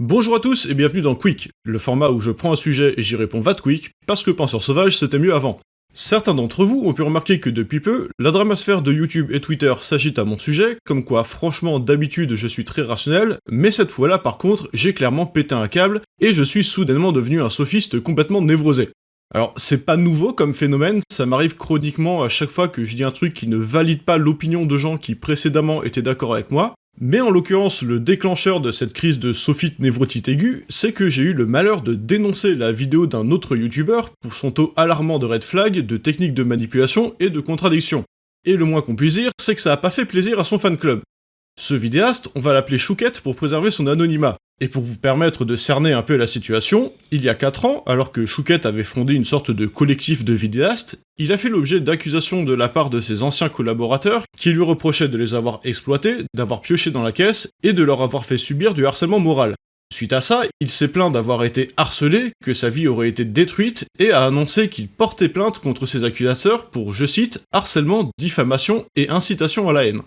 Bonjour à tous et bienvenue dans Quick, le format où je prends un sujet et j'y réponds va quick, parce que Penseur Sauvage c'était mieux avant. Certains d'entre vous ont pu remarquer que depuis peu, la dramasphère de YouTube et Twitter s'agite à mon sujet, comme quoi franchement d'habitude je suis très rationnel, mais cette fois-là par contre j'ai clairement pété un câble et je suis soudainement devenu un sophiste complètement névrosé. Alors c'est pas nouveau comme phénomène, ça m'arrive chroniquement à chaque fois que je dis un truc qui ne valide pas l'opinion de gens qui précédemment étaient d'accord avec moi, mais en l'occurrence, le déclencheur de cette crise de sophite névrotite aiguë, c'est que j'ai eu le malheur de dénoncer la vidéo d'un autre youtubeur pour son taux alarmant de red flag, de techniques de manipulation et de contradiction. Et le moins qu'on puisse dire, c'est que ça a pas fait plaisir à son fan club. Ce vidéaste, on va l'appeler Chouquette pour préserver son anonymat. Et pour vous permettre de cerner un peu la situation, il y a 4 ans, alors que Chouquette avait fondé une sorte de collectif de vidéastes, il a fait l'objet d'accusations de la part de ses anciens collaborateurs qui lui reprochaient de les avoir exploités, d'avoir pioché dans la caisse et de leur avoir fait subir du harcèlement moral. Suite à ça, il s'est plaint d'avoir été harcelé, que sa vie aurait été détruite, et a annoncé qu'il portait plainte contre ses accusateurs pour, je cite, harcèlement, diffamation et incitation à la haine.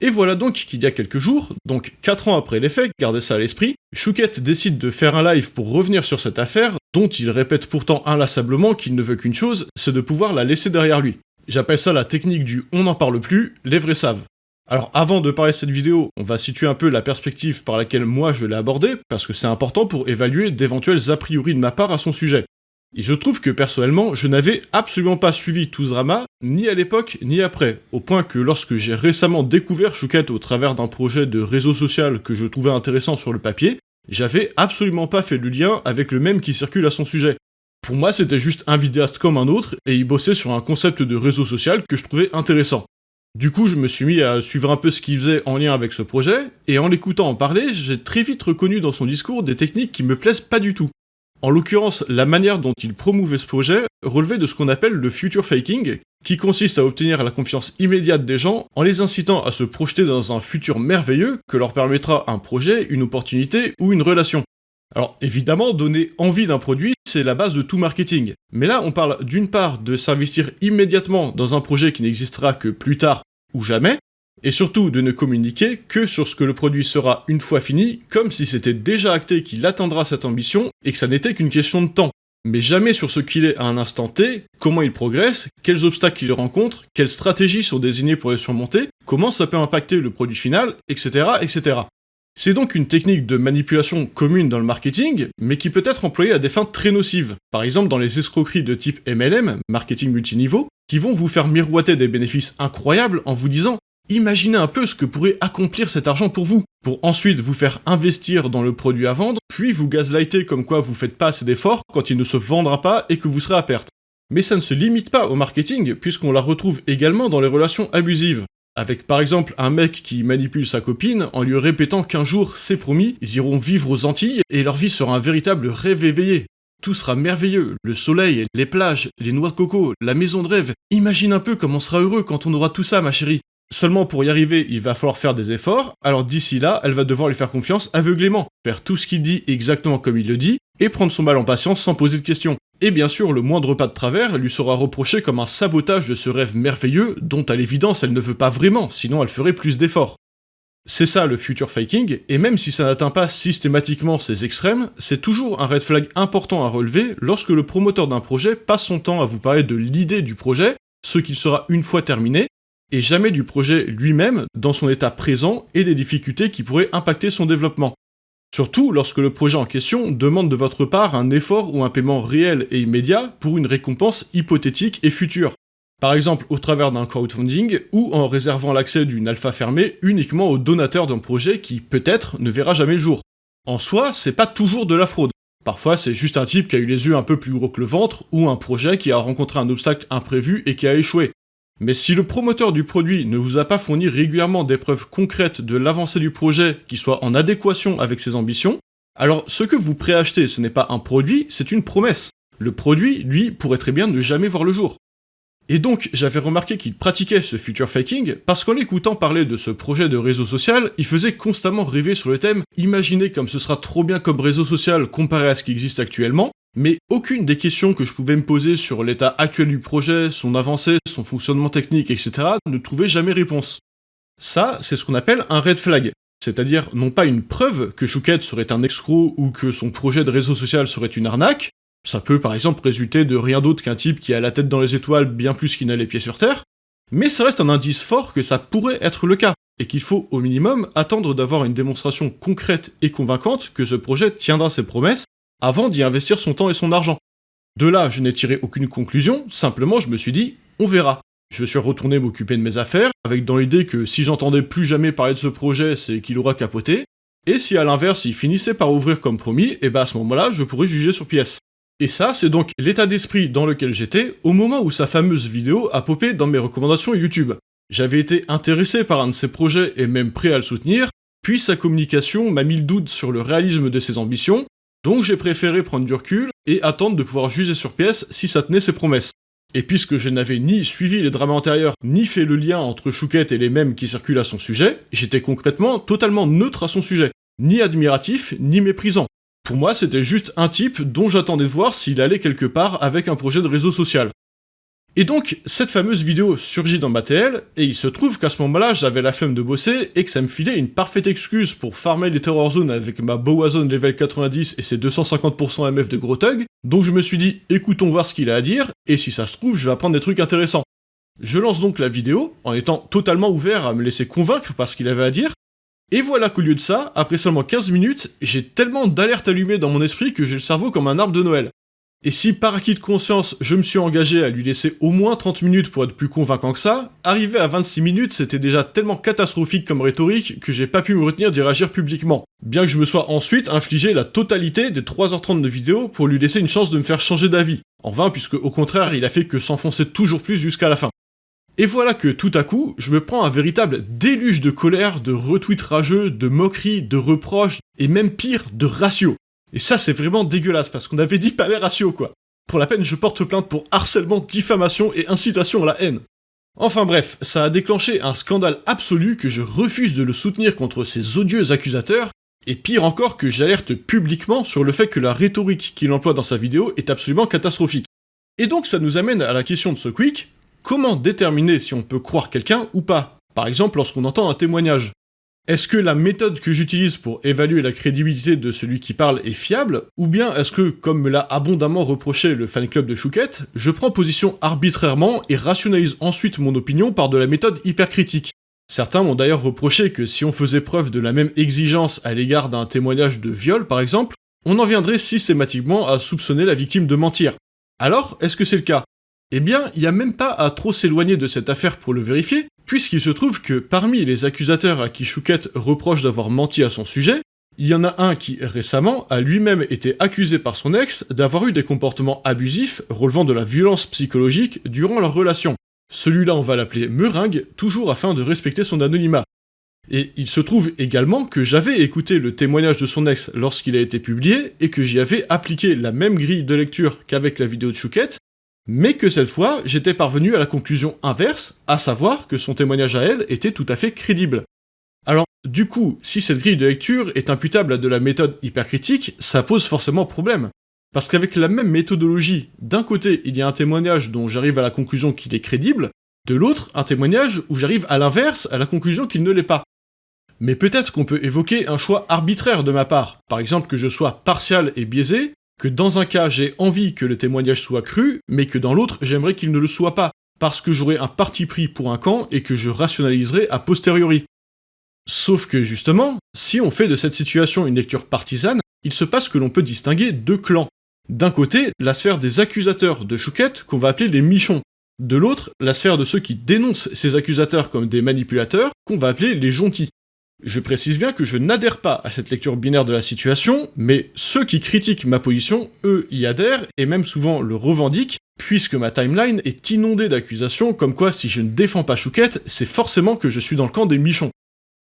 Et voilà donc qu'il y a quelques jours, donc 4 ans après les faits, gardez ça à l'esprit, Chouquette décide de faire un live pour revenir sur cette affaire, dont il répète pourtant inlassablement qu'il ne veut qu'une chose, c'est de pouvoir la laisser derrière lui. J'appelle ça la technique du on n'en parle plus, les vrais savent. Alors avant de parler de cette vidéo, on va situer un peu la perspective par laquelle moi je l'ai abordée, parce que c'est important pour évaluer d'éventuels a priori de ma part à son sujet. Il se trouve que personnellement, je n'avais absolument pas suivi tout ce drama, ni à l'époque, ni après, au point que lorsque j'ai récemment découvert Chouquette au travers d'un projet de réseau social que je trouvais intéressant sur le papier, j'avais absolument pas fait le lien avec le même qui circule à son sujet. Pour moi, c'était juste un vidéaste comme un autre, et il bossait sur un concept de réseau social que je trouvais intéressant. Du coup, je me suis mis à suivre un peu ce qu'il faisait en lien avec ce projet, et en l'écoutant en parler, j'ai très vite reconnu dans son discours des techniques qui me plaisent pas du tout. En l'occurrence, la manière dont il promouvait ce projet relevait de ce qu'on appelle le future faking, qui consiste à obtenir la confiance immédiate des gens en les incitant à se projeter dans un futur merveilleux que leur permettra un projet, une opportunité ou une relation. Alors évidemment, donner envie d'un produit, c'est la base de tout marketing. Mais là, on parle d'une part de s'investir immédiatement dans un projet qui n'existera que plus tard ou jamais, et surtout de ne communiquer que sur ce que le produit sera une fois fini, comme si c'était déjà acté qu'il atteindra cette ambition et que ça n'était qu'une question de temps. Mais jamais sur ce qu'il est à un instant T, comment il progresse, quels obstacles il rencontre, quelles stratégies sont désignées pour les surmonter, comment ça peut impacter le produit final, etc. etc. C'est donc une technique de manipulation commune dans le marketing, mais qui peut être employée à des fins très nocives. Par exemple dans les escroqueries de type MLM, marketing multiniveau, qui vont vous faire miroiter des bénéfices incroyables en vous disant Imaginez un peu ce que pourrait accomplir cet argent pour vous, pour ensuite vous faire investir dans le produit à vendre, puis vous gaslighter comme quoi vous faites pas assez d'efforts quand il ne se vendra pas et que vous serez à perte. Mais ça ne se limite pas au marketing, puisqu'on la retrouve également dans les relations abusives. Avec par exemple un mec qui manipule sa copine en lui répétant qu'un jour, c'est promis, ils iront vivre aux Antilles et leur vie sera un véritable rêve éveillé. Tout sera merveilleux, le soleil, les plages, les noix de coco, la maison de rêve. Imagine un peu comment on sera heureux quand on aura tout ça, ma chérie. Seulement pour y arriver, il va falloir faire des efforts, alors d'ici là, elle va devoir lui faire confiance aveuglément, faire tout ce qu'il dit exactement comme il le dit, et prendre son mal en patience sans poser de questions. Et bien sûr, le moindre pas de travers lui sera reproché comme un sabotage de ce rêve merveilleux dont à l'évidence elle ne veut pas vraiment, sinon elle ferait plus d'efforts. C'est ça le future faking, et même si ça n'atteint pas systématiquement ces extrêmes, c'est toujours un red flag important à relever lorsque le promoteur d'un projet passe son temps à vous parler de l'idée du projet, ce qu'il sera une fois terminé, et jamais du projet lui-même dans son état présent et des difficultés qui pourraient impacter son développement. Surtout lorsque le projet en question demande de votre part un effort ou un paiement réel et immédiat pour une récompense hypothétique et future. Par exemple au travers d'un crowdfunding ou en réservant l'accès d'une alpha fermée uniquement aux donateurs d'un projet qui peut-être ne verra jamais le jour. En soi, c'est pas toujours de la fraude. Parfois, c'est juste un type qui a eu les yeux un peu plus gros que le ventre ou un projet qui a rencontré un obstacle imprévu et qui a échoué. Mais si le promoteur du produit ne vous a pas fourni régulièrement des preuves concrètes de l'avancée du projet qui soit en adéquation avec ses ambitions, alors ce que vous préachetez ce n'est pas un produit, c'est une promesse. Le produit, lui, pourrait très bien ne jamais voir le jour. Et donc, j'avais remarqué qu'il pratiquait ce future faking parce qu'en l'écoutant parler de ce projet de réseau social, il faisait constamment rêver sur le thème « Imaginez comme ce sera trop bien comme réseau social comparé à ce qui existe actuellement », mais aucune des questions que je pouvais me poser sur l'état actuel du projet, son avancée, son fonctionnement technique, etc. ne trouvait jamais réponse. Ça, c'est ce qu'on appelle un red flag. c'est-à-dire non pas une preuve que Chouquette serait un escroc ou que son projet de réseau social serait une arnaque, ça peut par exemple résulter de rien d'autre qu'un type qui a la tête dans les étoiles bien plus qu'il n'a les pieds sur terre, mais ça reste un indice fort que ça pourrait être le cas, et qu'il faut au minimum attendre d'avoir une démonstration concrète et convaincante que ce projet tiendra ses promesses avant d'y investir son temps et son argent. De là, je n'ai tiré aucune conclusion, simplement je me suis dit, on verra. Je suis retourné m'occuper de mes affaires, avec dans l'idée que si j'entendais plus jamais parler de ce projet, c'est qu'il aura capoté, et si à l'inverse il finissait par ouvrir comme promis, et eh ben, à ce moment-là, je pourrais juger sur pièce. Et ça, c'est donc l'état d'esprit dans lequel j'étais au moment où sa fameuse vidéo a popé dans mes recommandations YouTube. J'avais été intéressé par un de ses projets et même prêt à le soutenir, puis sa communication m'a mis le doute sur le réalisme de ses ambitions, donc j'ai préféré prendre du recul et attendre de pouvoir juger sur pièce si ça tenait ses promesses. Et puisque je n'avais ni suivi les drames antérieurs, ni fait le lien entre Chouquette et les mêmes qui circulent à son sujet, j'étais concrètement totalement neutre à son sujet, ni admiratif, ni méprisant. Pour moi, c'était juste un type dont j'attendais de voir s'il allait quelque part avec un projet de réseau social. Et donc, cette fameuse vidéo surgit dans ma TL, et il se trouve qu'à ce moment-là, j'avais la flemme de bosser, et que ça me filait une parfaite excuse pour farmer les Terror Zones avec ma Boa Zone level 90 et ses 250% MF de gros tug, donc je me suis dit, écoutons voir ce qu'il a à dire, et si ça se trouve, je vais apprendre des trucs intéressants. Je lance donc la vidéo, en étant totalement ouvert à me laisser convaincre par ce qu'il avait à dire, et voilà qu'au lieu de ça, après seulement 15 minutes, j'ai tellement d'alertes allumées dans mon esprit que j'ai le cerveau comme un arbre de Noël. Et si par acquis de conscience, je me suis engagé à lui laisser au moins 30 minutes pour être plus convaincant que ça, arrivé à 26 minutes, c'était déjà tellement catastrophique comme rhétorique que j'ai pas pu me retenir d'y réagir publiquement. Bien que je me sois ensuite infligé la totalité des 3h30 de vidéo pour lui laisser une chance de me faire changer d'avis. En vain, puisque au contraire, il a fait que s'enfoncer toujours plus jusqu'à la fin. Et voilà que tout à coup, je me prends un véritable déluge de colère, de retweets rageux, de moqueries, de reproches, et même pire, de ratio. Et ça, c'est vraiment dégueulasse, parce qu'on avait dit pas les quoi. Pour la peine, je porte plainte pour harcèlement, diffamation et incitation à la haine. Enfin bref, ça a déclenché un scandale absolu que je refuse de le soutenir contre ces odieux accusateurs, et pire encore que j'alerte publiquement sur le fait que la rhétorique qu'il emploie dans sa vidéo est absolument catastrophique. Et donc ça nous amène à la question de ce quick, comment déterminer si on peut croire quelqu'un ou pas? Par exemple lorsqu'on entend un témoignage. Est-ce que la méthode que j'utilise pour évaluer la crédibilité de celui qui parle est fiable, ou bien est-ce que, comme me l'a abondamment reproché le fan club de Chouquette, je prends position arbitrairement et rationalise ensuite mon opinion par de la méthode hypercritique? Certains m'ont d'ailleurs reproché que si on faisait preuve de la même exigence à l'égard d'un témoignage de viol par exemple, on en viendrait systématiquement à soupçonner la victime de mentir. Alors, est-ce que c'est le cas? Eh bien, il n'y a même pas à trop s'éloigner de cette affaire pour le vérifier, puisqu'il se trouve que parmi les accusateurs à qui Chouquette reproche d'avoir menti à son sujet, il y en a un qui, récemment, a lui-même été accusé par son ex d'avoir eu des comportements abusifs relevant de la violence psychologique durant leur relation. Celui-là, on va l'appeler Meringue, toujours afin de respecter son anonymat. Et il se trouve également que j'avais écouté le témoignage de son ex lorsqu'il a été publié, et que j'y avais appliqué la même grille de lecture qu'avec la vidéo de Chouquette, mais que cette fois, j'étais parvenu à la conclusion inverse, à savoir que son témoignage à elle était tout à fait crédible. Alors, du coup, si cette grille de lecture est imputable à de la méthode hypercritique, ça pose forcément problème. Parce qu'avec la même méthodologie, d'un côté, il y a un témoignage dont j'arrive à la conclusion qu'il est crédible, de l'autre, un témoignage où j'arrive à l'inverse, à la conclusion qu'il ne l'est pas. Mais peut-être qu'on peut évoquer un choix arbitraire de ma part, par exemple que je sois partial et biaisé, que dans un cas j'ai envie que le témoignage soit cru, mais que dans l'autre j'aimerais qu'il ne le soit pas, parce que j'aurais un parti pris pour un camp et que je rationaliserai a posteriori. Sauf que justement, si on fait de cette situation une lecture partisane, il se passe que l'on peut distinguer deux clans. D'un côté, la sphère des accusateurs de Chouquette, qu'on va appeler les michons. De l'autre, la sphère de ceux qui dénoncent ces accusateurs comme des manipulateurs, qu'on va appeler les gentils. Je précise bien que je n'adhère pas à cette lecture binaire de la situation, mais ceux qui critiquent ma position, eux, y adhèrent, et même souvent le revendiquent, puisque ma timeline est inondée d'accusations comme quoi si je ne défends pas Chouquette, c'est forcément que je suis dans le camp des michons.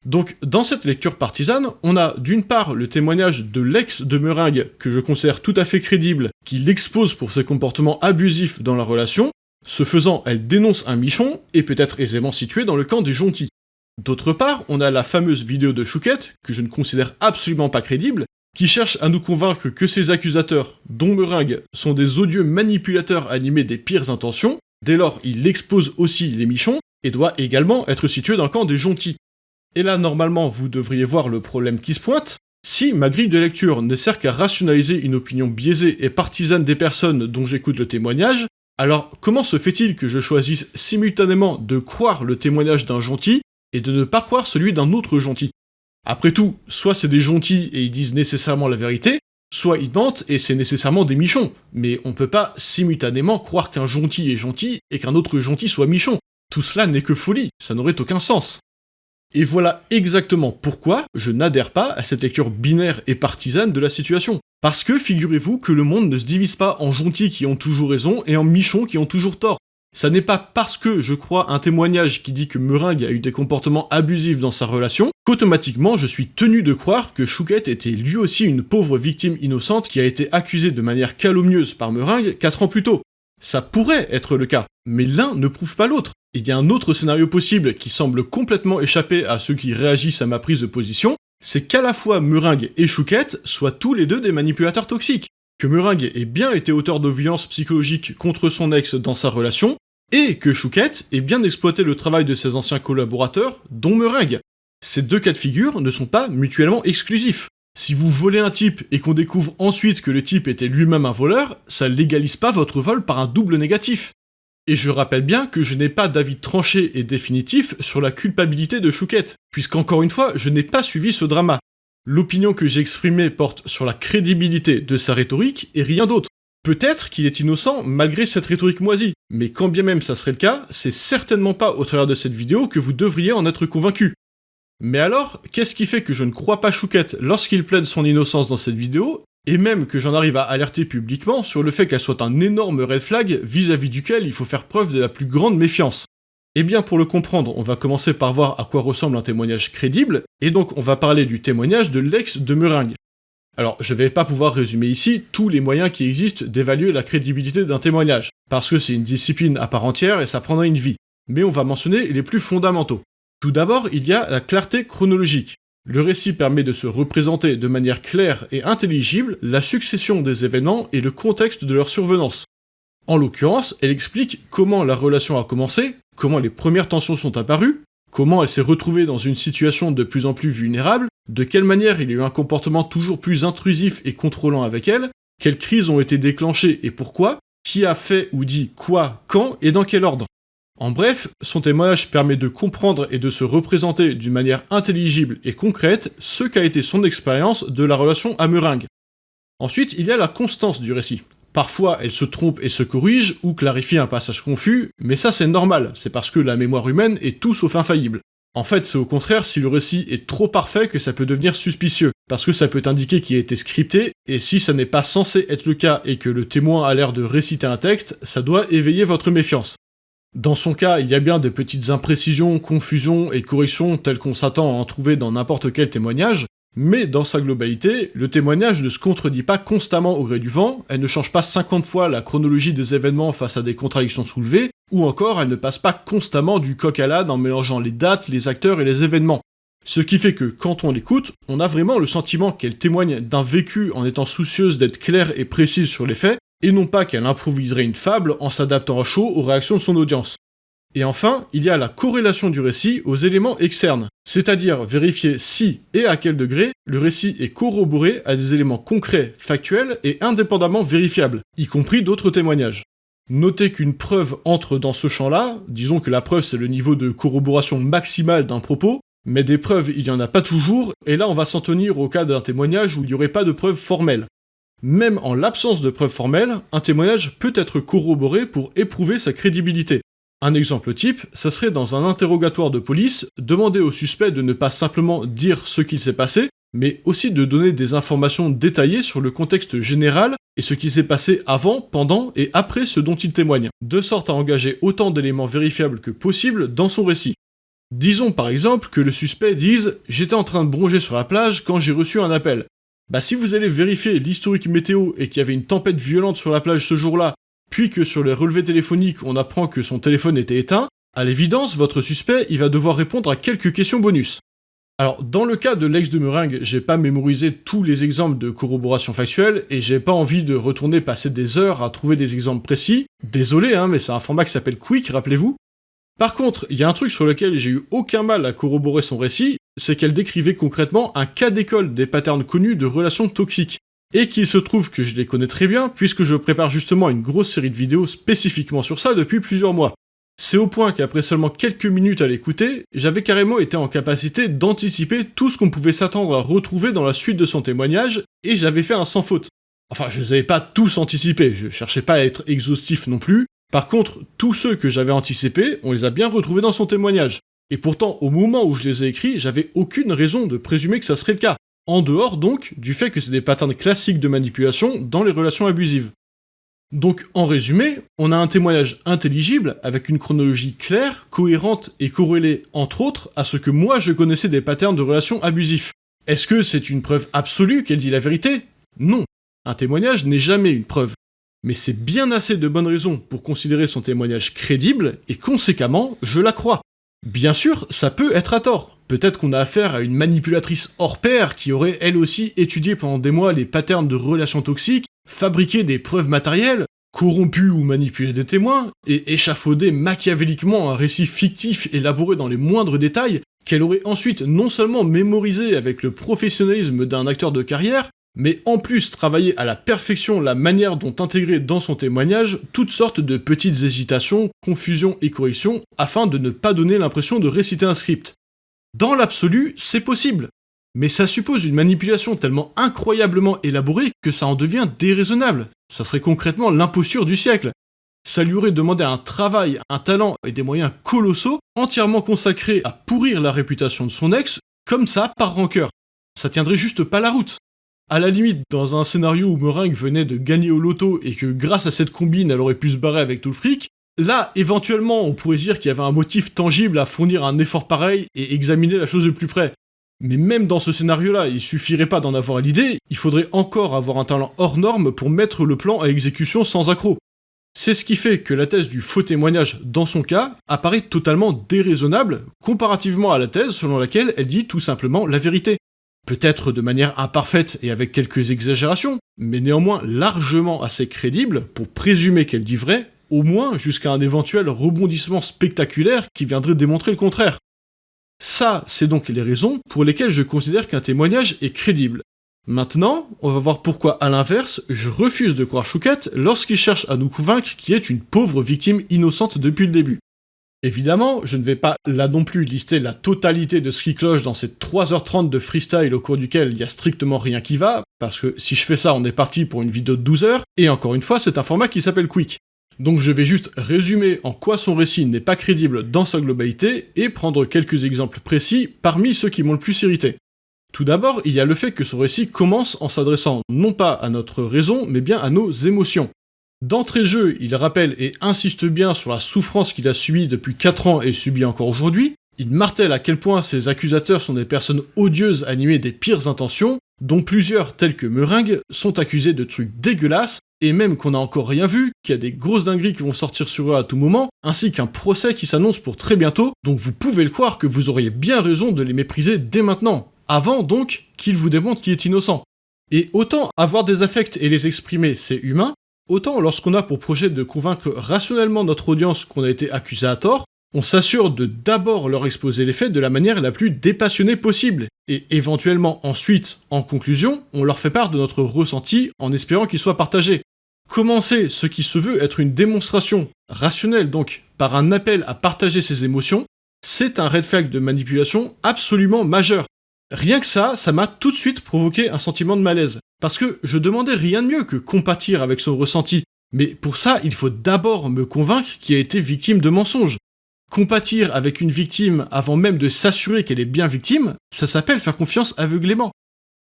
Donc, dans cette lecture partisane, on a d'une part le témoignage de l'ex de Meringue, que je considère tout à fait crédible, qui l'expose pour ses comportements abusifs dans la relation, ce faisant, elle dénonce un michon, et peut être aisément située dans le camp des gentils. D'autre part, on a la fameuse vidéo de Chouquette, que je ne considère absolument pas crédible, qui cherche à nous convaincre que ces accusateurs, dont Meringue, sont des odieux manipulateurs animés des pires intentions, dès lors il expose aussi les michons, et doit également être situé dans le camp des gentils. Et là, normalement, vous devriez voir le problème qui se pointe. Si ma grille de lecture ne sert qu'à rationaliser une opinion biaisée et partisane des personnes dont j'écoute le témoignage, alors comment se fait-il que je choisisse simultanément de croire le témoignage d'un gentil et de ne pas croire celui d'un autre gentil Après tout, soit c'est des gentils et ils disent nécessairement la vérité, soit ils mentent et c'est nécessairement des michons. Mais on peut pas simultanément croire qu'un gentil est gentil et qu'un autre gentil soit michon. Tout cela n'est que folie, ça n'aurait aucun sens. Et voilà exactement pourquoi je n'adhère pas à cette lecture binaire et partisane de la situation. Parce que figurez-vous que le monde ne se divise pas en gentils qui ont toujours raison et en michons qui ont toujours tort. Ça n'est pas parce que je crois un témoignage qui dit que Meringue a eu des comportements abusifs dans sa relation qu'automatiquement je suis tenu de croire que Chouquette était lui aussi une pauvre victime innocente qui a été accusée de manière calomnieuse par Meringue 4 ans plus tôt. Ça pourrait être le cas, mais l'un ne prouve pas l'autre. Il y a un autre scénario possible qui semble complètement échapper à ceux qui réagissent à ma prise de position, c'est qu'à la fois Meringue et Chouquette soient tous les deux des manipulateurs toxiques. Que Meringue ait bien été auteur de violences psychologiques contre son ex dans sa relation, et que Chouquette ait bien exploité le travail de ses anciens collaborateurs, dont Meringue. Ces deux cas de figure ne sont pas mutuellement exclusifs. Si vous volez un type et qu'on découvre ensuite que le type était lui-même un voleur, ça légalise pas votre vol par un double négatif. Et je rappelle bien que je n'ai pas d'avis tranché et définitif sur la culpabilité de Chouquette, puisqu'encore une fois, je n'ai pas suivi ce drama. L'opinion que j'ai exprimée porte sur la crédibilité de sa rhétorique et rien d'autre. Peut-être qu'il est innocent malgré cette rhétorique moisie, mais quand bien même ça serait le cas, c'est certainement pas au travers de cette vidéo que vous devriez en être convaincu. Mais alors, qu'est-ce qui fait que je ne crois pas Chouquette lorsqu'il plaide son innocence dans cette vidéo, et même que j'en arrive à alerter publiquement sur le fait qu'elle soit un énorme red flag vis-à-vis duquel il faut faire preuve de la plus grande méfiance? Eh bien pour le comprendre, on va commencer par voir à quoi ressemble un témoignage crédible, et donc on va parler du témoignage de l'ex de Meringue. Alors je vais pas pouvoir résumer ici tous les moyens qui existent d'évaluer la crédibilité d'un témoignage, parce que c'est une discipline à part entière et ça prendrait une vie, mais on va mentionner les plus fondamentaux. Tout d'abord, il y a la clarté chronologique. Le récit permet de se représenter de manière claire et intelligible la succession des événements et le contexte de leur survenance. En l'occurrence, elle explique comment la relation a commencé, comment les premières tensions sont apparues, comment elle s'est retrouvée dans une situation de plus en plus vulnérable, de quelle manière il y a eu un comportement toujours plus intrusif et contrôlant avec elle, quelles crises ont été déclenchées et pourquoi, qui a fait ou dit quoi, quand et dans quel ordre? En bref, son témoignage permet de comprendre et de se représenter d'une manière intelligible et concrète ce qu'a été son expérience de la relation à Meringue. Ensuite, il y a la constance du récit. Parfois, elle se trompe et se corrige, ou clarifie un passage confus, mais ça c'est normal, c'est parce que la mémoire humaine est tout sauf infaillible. En fait, c'est au contraire si le récit est trop parfait que ça peut devenir suspicieux, parce que ça peut indiquer qu'il a été scripté, et si ça n'est pas censé être le cas et que le témoin a l'air de réciter un texte, ça doit éveiller votre méfiance. Dans son cas, il y a bien des petites imprécisions, confusions et corrections telles qu'on s'attend à en trouver dans n'importe quel témoignage, mais dans sa globalité, le témoignage ne se contredit pas constamment au gré du vent, elle ne change pas 50 fois la chronologie des événements face à des contradictions soulevées, ou encore elle ne passe pas constamment du coq à l'âne en mélangeant les dates, les acteurs et les événements. Ce qui fait que quand on l'écoute, on a vraiment le sentiment qu'elle témoigne d'un vécu en étant soucieuse d'être claire et précise sur les faits, et non pas qu'elle improviserait une fable en s'adaptant à chaud aux réactions de son audience. Et enfin, il y a la corrélation du récit aux éléments externes, c'est-à-dire vérifier si et à quel degré le récit est corroboré à des éléments concrets, factuels et indépendamment vérifiables, y compris d'autres témoignages. Notez qu'une preuve entre dans ce champ-là, disons que la preuve c'est le niveau de corroboration maximale d'un propos, mais des preuves il n'y en a pas toujours, et là on va s'en tenir au cas d'un témoignage où il n'y aurait pas de preuves formelles. Même en l'absence de preuves formelles, un témoignage peut être corroboré pour éprouver sa crédibilité. Un exemple type, ça serait dans un interrogatoire de police, demander au suspect de ne pas simplement dire ce qu'il s'est passé, mais aussi de donner des informations détaillées sur le contexte général et ce qui s'est passé avant, pendant et après ce dont il témoigne, de sorte à engager autant d'éléments vérifiables que possible dans son récit. Disons par exemple que le suspect dise « J'étais en train de bronger sur la plage quand j'ai reçu un appel ». Bah si vous allez vérifier l'historique météo et qu'il y avait une tempête violente sur la plage ce jour-là, puis que sur les relevés téléphoniques on apprend que son téléphone était éteint, à l'évidence votre suspect il va devoir répondre à quelques questions bonus. Alors dans le cas de l'ex de Meringue, j'ai pas mémorisé tous les exemples de corroboration factuelle et j'ai pas envie de retourner passer des heures à trouver des exemples précis. Désolé hein, mais c'est un format qui s'appelle Quick, rappelez-vous. Par contre, il y a un truc sur lequel j'ai eu aucun mal à corroborer son récit, c'est qu'elle décrivait concrètement un cas d'école des patterns connus de relations toxiques. Et qu'il se trouve que je les connais très bien, puisque je prépare justement une grosse série de vidéos spécifiquement sur ça depuis plusieurs mois. C'est au point qu'après seulement quelques minutes à l'écouter, j'avais carrément été en capacité d'anticiper tout ce qu'on pouvait s'attendre à retrouver dans la suite de son témoignage, et j'avais fait un sans faute. Enfin, je les avais pas tous anticipés, je cherchais pas à être exhaustif non plus. Par contre, tous ceux que j'avais anticipés, on les a bien retrouvés dans son témoignage. Et pourtant, au moment où je les ai écrits, j'avais aucune raison de présumer que ça serait le cas. En dehors donc du fait que c'est des patterns classiques de manipulation dans les relations abusives. Donc en résumé, on a un témoignage intelligible avec une chronologie claire, cohérente et corrélée entre autres à ce que moi je connaissais des patterns de relations abusifs. Est-ce que c'est une preuve absolue qu'elle dit la vérité? Non. Un témoignage n'est jamais une preuve. Mais c'est bien assez de bonnes raisons pour considérer son témoignage crédible, et conséquemment, je la crois. Bien sûr, ça peut être à tort. Peut-être qu'on a affaire à une manipulatrice hors pair qui aurait elle aussi étudié pendant des mois les patterns de relations toxiques, fabriqué des preuves matérielles, corrompu ou manipulé des témoins, et échafaudé machiavéliquement un récit fictif élaboré dans les moindres détails, qu'elle aurait ensuite non seulement mémorisé avec le professionnalisme d'un acteur de carrière, mais en plus travailler à la perfection la manière dont intégrer dans son témoignage toutes sortes de petites hésitations, confusions et corrections, afin de ne pas donner l'impression de réciter un script. Dans l'absolu, c'est possible, mais ça suppose une manipulation tellement incroyablement élaborée que ça en devient déraisonnable. Ça serait concrètement l'imposture du siècle. Ça lui aurait demandé un travail, un talent et des moyens colossaux entièrement consacrés à pourrir la réputation de son ex, comme ça par rancœur. Ça tiendrait juste pas la route. À la limite, dans un scénario où Meringue venait de gagner au loto et que grâce à cette combine elle aurait pu se barrer avec tout le fric, là, éventuellement, on pourrait dire qu'il y avait un motif tangible à fournir un effort pareil et examiner la chose de plus près. Mais même dans ce scénario-là, il suffirait pas d'en avoir l'idée, il faudrait encore avoir un talent hors norme pour mettre le plan à exécution sans accroc. C'est ce qui fait que la thèse du faux témoignage, dans son cas, apparaît totalement déraisonnable, comparativement à la thèse selon laquelle elle dit tout simplement la vérité. Peut-être de manière imparfaite et avec quelques exagérations, mais néanmoins largement assez crédible pour présumer qu'elle dit vrai, au moins jusqu'à un éventuel rebondissement spectaculaire qui viendrait démontrer le contraire. Ça, c'est donc les raisons pour lesquelles je considère qu'un témoignage est crédible. Maintenant, on va voir pourquoi, à l'inverse, je refuse de croire Chouquette lorsqu'il cherche à nous convaincre qu'il est une pauvre victime innocente depuis le début. Évidemment, je ne vais pas là non plus lister la totalité de ce qui cloche dans ces 3h30 de freestyle au cours duquel il y a strictement rien qui va, parce que si je fais ça, on est parti pour une vidéo de 12 heures, et encore une fois, c'est un format qui s'appelle Quick. Donc je vais juste résumer en quoi son récit n'est pas crédible dans sa globalité, et prendre quelques exemples précis parmi ceux qui m'ont le plus irrité. Tout d'abord, il y a le fait que son récit commence en s'adressant non pas à notre raison, mais bien à nos émotions. D'entrée de jeu, il rappelle et insiste bien sur la souffrance qu'il a subie depuis 4 ans et subit encore aujourd'hui. Il martèle à quel point ses accusateurs sont des personnes odieuses animées des pires intentions, dont plusieurs, tels que Meringue, sont accusés de trucs dégueulasses, et même qu'on n'a encore rien vu, qu'il y a des grosses dingueries qui vont sortir sur eux à tout moment, ainsi qu'un procès qui s'annonce pour très bientôt, donc vous pouvez le croire que vous auriez bien raison de les mépriser dès maintenant, avant donc qu'ils vous démontrent qu'il est innocent. Et autant avoir des affects et les exprimer, c'est humain, Autant lorsqu'on a pour projet de convaincre rationnellement notre audience qu'on a été accusé à tort, on s'assure de d'abord leur exposer les faits de la manière la plus dépassionnée possible, et éventuellement ensuite, en conclusion, on leur fait part de notre ressenti en espérant qu'il soit partagé. Commencer ce qui se veut être une démonstration, rationnelle donc, par un appel à partager ses émotions, c'est un red flag de manipulation absolument majeur. Rien que ça, ça m'a tout de suite provoqué un sentiment de malaise. Parce que je demandais rien de mieux que compatir avec son ressenti. Mais pour ça, il faut d'abord me convaincre qu'il a été victime de mensonges. Compatir avec une victime avant même de s'assurer qu'elle est bien victime, ça s'appelle faire confiance aveuglément.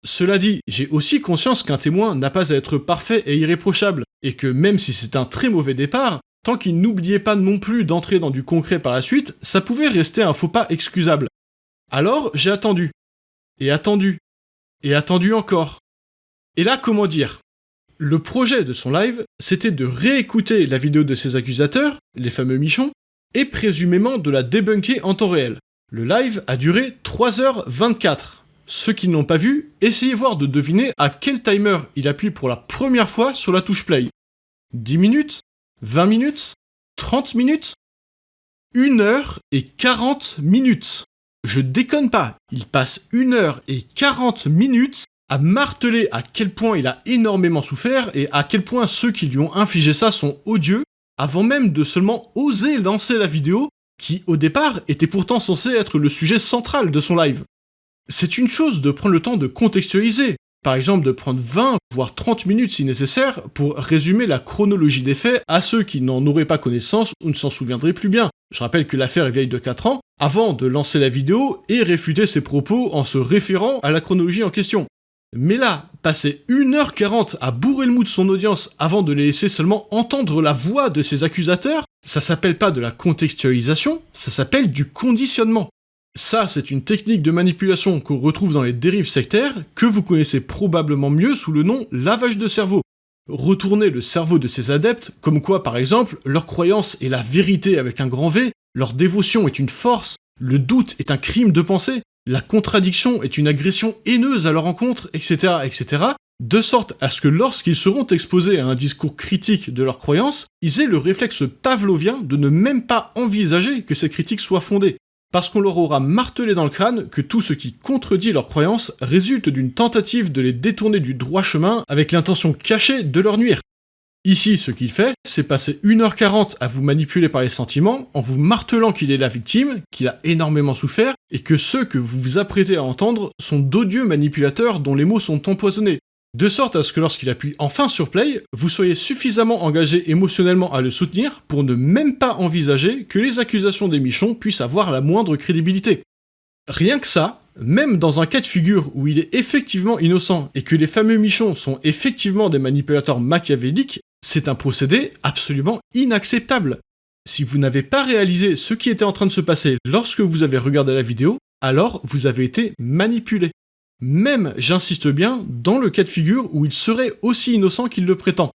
Cela dit, j'ai aussi conscience qu'un témoin n'a pas à être parfait et irréprochable, et que même si c'est un très mauvais départ, tant qu'il n'oubliait pas non plus d'entrer dans du concret par la suite, ça pouvait rester un faux pas excusable. Alors j'ai attendu, et attendu, et attendu encore. Et là, comment dire? Le projet de son live, c'était de réécouter la vidéo de ses accusateurs, les fameux Michons, et présumément de la débunker en temps réel. Le live a duré 3h24. Ceux qui ne l'ont pas vu, essayez voir de deviner à quel timer il appuie pour la première fois sur la touche play. 10 minutes 20 minutes 30 minutes 1 heure et 40 minutes je déconne pas, il passe 1 heure et 40 minutes à marteler à quel point il a énormément souffert et à quel point ceux qui lui ont infligé ça sont odieux, avant même de seulement oser lancer la vidéo, qui au départ était pourtant censée être le sujet central de son live. C'est une chose de prendre le temps de contextualiser, par exemple de prendre 20 voire 30 minutes si nécessaire pour résumer la chronologie des faits à ceux qui n'en auraient pas connaissance ou ne s'en souviendraient plus bien. Je rappelle que l'affaire est vieille de 4 ans, avant de lancer la vidéo et réfuter ses propos en se référant à la chronologie en question. Mais là, passer 1h40 à bourrer le mou de son audience avant de les laisser seulement entendre la voix de ses accusateurs, ça s'appelle pas de la contextualisation, ça s'appelle du conditionnement. Ça, c'est une technique de manipulation qu'on retrouve dans les dérives sectaires, que vous connaissez probablement mieux sous le nom lavage de cerveau. Retourner le cerveau de ses adeptes, comme quoi par exemple, leur croyance est la vérité avec un grand V, leur dévotion est une force, le doute est un crime de pensée, la contradiction est une agression haineuse à leur encontre, etc., etc., de sorte à ce que lorsqu'ils seront exposés à un discours critique de leur croyance, ils aient le réflexe pavlovien de ne même pas envisager que ces critiques soient fondées, parce qu'on leur aura martelé dans le crâne que tout ce qui contredit leur croyance résulte d'une tentative de les détourner du droit chemin avec l'intention cachée de leur nuire. Ici, ce qu'il fait, c'est passer 1h40 à vous manipuler par les sentiments, en vous martelant qu'il est la victime, qu'il a énormément souffert, et que ceux que vous vous apprêtez à entendre sont d'odieux manipulateurs dont les mots sont empoisonnés, de sorte à ce que lorsqu'il appuie enfin sur play, vous soyez suffisamment engagé émotionnellement à le soutenir pour ne même pas envisager que les accusations des Michons puissent avoir la moindre crédibilité. Rien que ça, même dans un cas de figure où il est effectivement innocent et que les fameux Michons sont effectivement des manipulateurs machiavéliques, c'est un procédé absolument inacceptable. Si vous n'avez pas réalisé ce qui était en train de se passer lorsque vous avez regardé la vidéo, alors vous avez été manipulé. Même, j'insiste bien, dans le cas de figure où il serait aussi innocent qu'il le prétend.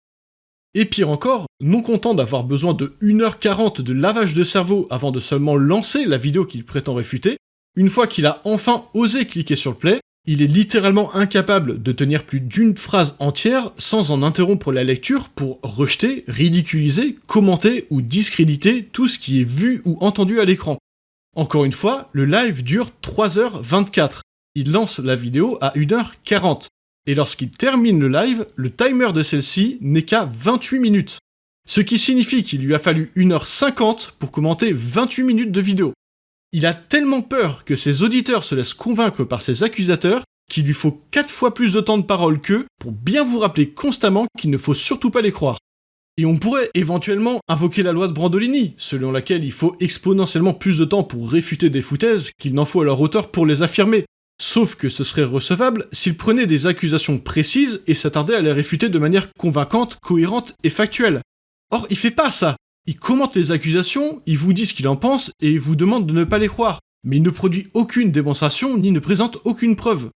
Et pire encore, non content d'avoir besoin de 1h40 de lavage de cerveau avant de seulement lancer la vidéo qu'il prétend réfuter, une fois qu'il a enfin osé cliquer sur le play, il est littéralement incapable de tenir plus d'une phrase entière sans en interrompre la lecture pour rejeter, ridiculiser, commenter ou discréditer tout ce qui est vu ou entendu à l'écran. Encore une fois, le live dure 3h24. Il lance la vidéo à 1h40. Et lorsqu'il termine le live, le timer de celle-ci n'est qu'à 28 minutes. Ce qui signifie qu'il lui a fallu 1h50 pour commenter 28 minutes de vidéo. Il a tellement peur que ses auditeurs se laissent convaincre par ses accusateurs qu'il lui faut 4 fois plus de temps de parole qu'eux pour bien vous rappeler constamment qu'il ne faut surtout pas les croire. Et on pourrait éventuellement invoquer la loi de Brandolini, selon laquelle il faut exponentiellement plus de temps pour réfuter des foutaises qu'il n'en faut à leur auteur pour les affirmer. Sauf que ce serait recevable s'il prenait des accusations précises et s'attardait à les réfuter de manière convaincante, cohérente et factuelle. Or, il fait pas ça. Il commente les accusations, il vous dit ce qu'il en pense et il vous demande de ne pas les croire. Mais il ne produit aucune démonstration ni ne présente aucune preuve.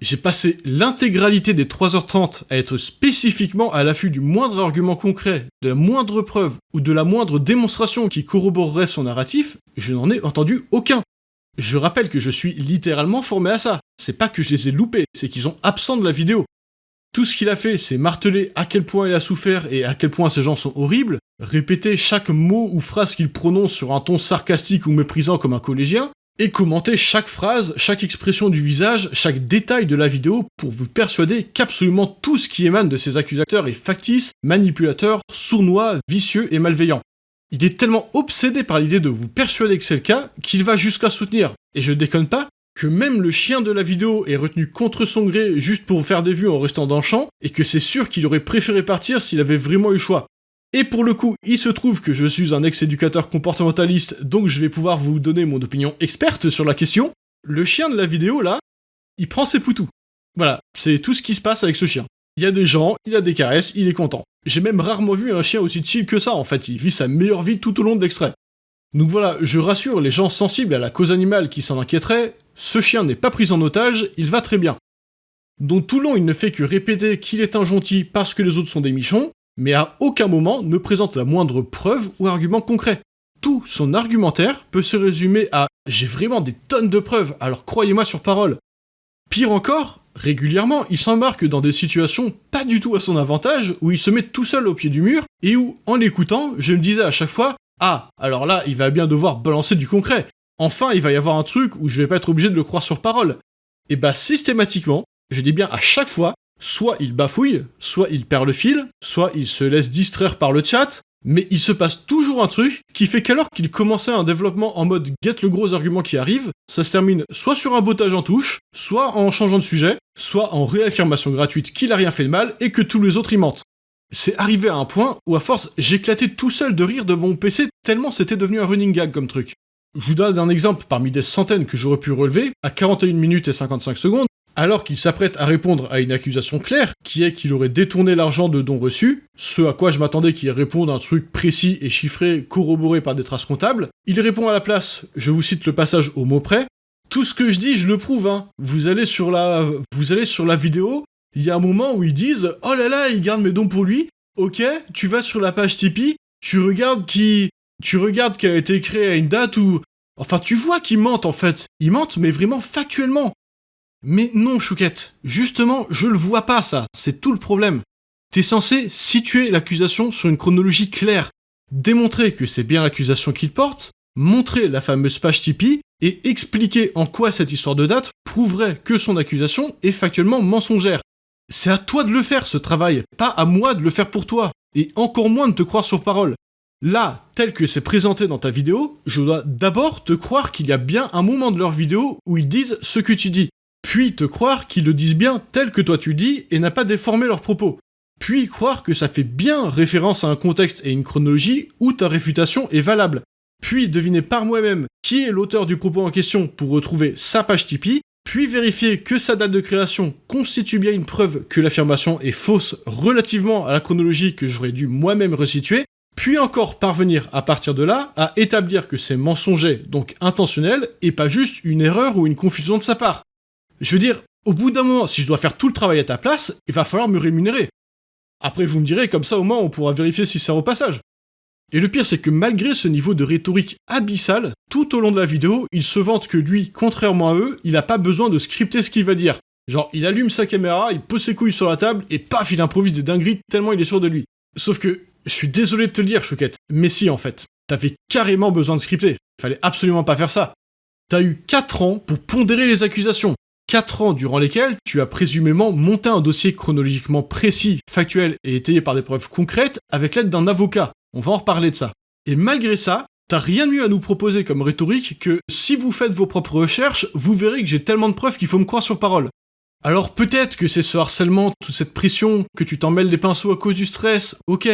J'ai passé l'intégralité des 3h30 à être spécifiquement à l'affût du moindre argument concret, de la moindre preuve ou de la moindre démonstration qui corroborerait son narratif, je n'en ai entendu aucun. Je rappelle que je suis littéralement formé à ça. C'est pas que je les ai loupés, c'est qu'ils sont absents de la vidéo. Tout ce qu'il a fait, c'est marteler à quel point il a souffert et à quel point ces gens sont horribles, répéter chaque mot ou phrase qu'il prononce sur un ton sarcastique ou méprisant comme un collégien, et commenter chaque phrase, chaque expression du visage, chaque détail de la vidéo pour vous persuader qu'absolument tout ce qui émane de ces accusateurs est factice, manipulateur, sournois, vicieux et malveillant. Il est tellement obsédé par l'idée de vous persuader que c'est le cas qu'il va jusqu'à soutenir, et je déconne pas, que même le chien de la vidéo est retenu contre son gré juste pour faire des vues en restant dans le champ, et que c'est sûr qu'il aurait préféré partir s'il avait vraiment eu le choix. Et pour le coup, il se trouve que je suis un ex-éducateur comportementaliste, donc je vais pouvoir vous donner mon opinion experte sur la question. Le chien de la vidéo, là, il prend ses poutous. Voilà, c'est tout ce qui se passe avec ce chien. Il y a des gens, il a des caresses, il est content. J'ai même rarement vu un chien aussi chill que ça, en fait, il vit sa meilleure vie tout au long de l'extrait. Donc voilà, je rassure les gens sensibles à la cause animale qui s'en inquiéteraient, ce chien n'est pas pris en otage, il va très bien. Donc tout le long il ne fait que répéter qu'il est un gentil parce que les autres sont des michons, mais à aucun moment ne présente la moindre preuve ou argument concret. Tout son argumentaire peut se résumer à j'ai vraiment des tonnes de preuves, alors croyez-moi sur parole. Pire encore, régulièrement, il s'embarque dans des situations pas du tout à son avantage, où il se met tout seul au pied du mur, et où, en l'écoutant, je me disais à chaque fois Ah, alors là, il va bien devoir balancer du concret. enfin il va y avoir un truc où je vais pas être obligé de le croire sur parole. Et bah systématiquement, je dis bien à chaque fois, soit il bafouille, soit il perd le fil, soit il se laisse distraire par le chat, mais il se passe toujours un truc qui fait qu'alors qu'il commençait un développement en mode get le gros argument qui arrive, ça se termine soit sur un botage en touche, soit en changeant de sujet, soit en réaffirmation gratuite qu'il a rien fait de mal et que tous les autres y mentent. C'est arrivé à un point où à force j'éclatais tout seul de rire devant mon PC tellement c'était devenu un running gag comme truc. Je vous donne un exemple parmi des centaines que j'aurais pu relever, à 41 minutes et 55 secondes, alors qu'il s'apprête à répondre à une accusation claire, qui est qu'il aurait détourné l'argent de dons reçus, ce à quoi je m'attendais qu'il réponde un truc précis et chiffré corroboré par des traces comptables, il répond à la place, je vous cite le passage au mot près, tout ce que je dis, je le prouve, hein. Vous allez sur la, vous allez sur la vidéo, il y a un moment où ils disent, oh là là, il garde mes dons pour lui, ok, tu vas sur la page Tipeee, tu regardes qui, tu regardes qu'elle a été créée à une date où, enfin, tu vois qu'ils mentent en fait. Ils mentent, mais vraiment factuellement. Mais non, Chouquette, justement, je le vois pas ça, c'est tout le problème. T'es censé situer l'accusation sur une chronologie claire, démontrer que c'est bien l'accusation qu'il porte, montrer la fameuse page Tipeee, et expliquer en quoi cette histoire de date prouverait que son accusation est factuellement mensongère. C'est à toi de le faire ce travail, pas à moi de le faire pour toi, et encore moins de te croire sur parole. Là, tel que c'est présenté dans ta vidéo, je dois d'abord te croire qu'il y a bien un moment de leur vidéo où ils disent ce que tu dis. Puis te croire qu'ils le disent bien tel que toi tu dis et n'a pas déformé leurs propos, puis croire que ça fait bien référence à un contexte et une chronologie où ta réfutation est valable, puis deviner par moi-même qui est l'auteur du propos en question pour retrouver sa page Tipeee, puis vérifier que sa date de création constitue bien une preuve que l'affirmation est fausse relativement à la chronologie que j'aurais dû moi-même resituer, puis encore parvenir à partir de là à établir que c'est mensonger, donc intentionnel, et pas juste une erreur ou une confusion de sa part. Je veux dire, au bout d'un moment, si je dois faire tout le travail à ta place, il va falloir me rémunérer. Après, vous me direz, comme ça au moins on pourra vérifier si c'est au passage. Et le pire, c'est que malgré ce niveau de rhétorique abyssal, tout au long de la vidéo, il se vante que lui, contrairement à eux, il a pas besoin de scripter ce qu'il va dire. Genre, il allume sa caméra, il pose ses couilles sur la table, et paf, il improvise des dingueries tellement il est sûr de lui. Sauf que, je suis désolé de te le dire, Chouquette, mais si en fait, t'avais carrément besoin de scripter. Fallait absolument pas faire ça. T'as eu 4 ans pour pondérer les accusations, 4 ans durant lesquels tu as présumément monté un dossier chronologiquement précis, factuel et étayé par des preuves concrètes avec l'aide d'un avocat. On va en reparler de ça. Et malgré ça, t'as rien mieux à nous proposer comme rhétorique que si vous faites vos propres recherches, vous verrez que j'ai tellement de preuves qu'il faut me croire sur parole. Alors peut-être que c'est ce harcèlement, toute cette pression, que tu t'en mêles des pinceaux à cause du stress, ok.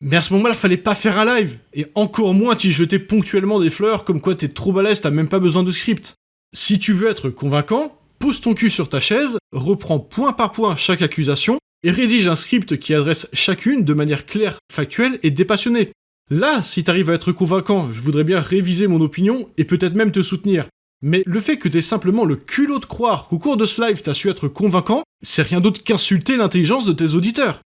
Mais à ce moment-là, fallait pas faire un live, et encore moins t'y jeter ponctuellement des fleurs comme quoi t'es trop balèze, t'as même pas besoin de script. Si tu veux être convaincant, pose ton cul sur ta chaise, reprends point par point chaque accusation, et rédige un script qui adresse chacune de manière claire, factuelle et dépassionnée. Là, si t'arrives à être convaincant, je voudrais bien réviser mon opinion et peut-être même te soutenir. Mais le fait que t'aies simplement le culot de croire qu'au cours de ce live t'as su être convaincant, c'est rien d'autre qu'insulter l'intelligence de tes auditeurs.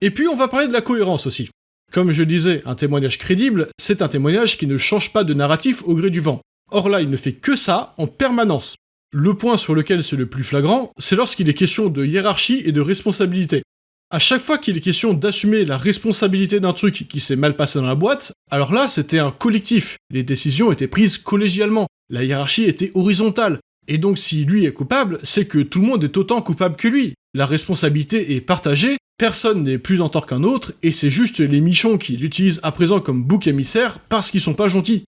Et puis on va parler de la cohérence aussi. Comme je disais, un témoignage crédible, c'est un témoignage qui ne change pas de narratif au gré du vent. Or là, il ne fait que ça en permanence. Le point sur lequel c'est le plus flagrant, c'est lorsqu'il est question de hiérarchie et de responsabilité. À chaque fois qu'il est question d'assumer la responsabilité d'un truc qui s'est mal passé dans la boîte, alors là c'était un collectif, les décisions étaient prises collégialement, la hiérarchie était horizontale, et donc si lui est coupable, c'est que tout le monde est autant coupable que lui. La responsabilité est partagée, personne n'est plus en tort qu'un autre, et c'est juste les michons qui l'utilisent à présent comme bouc émissaire parce qu'ils sont pas gentils.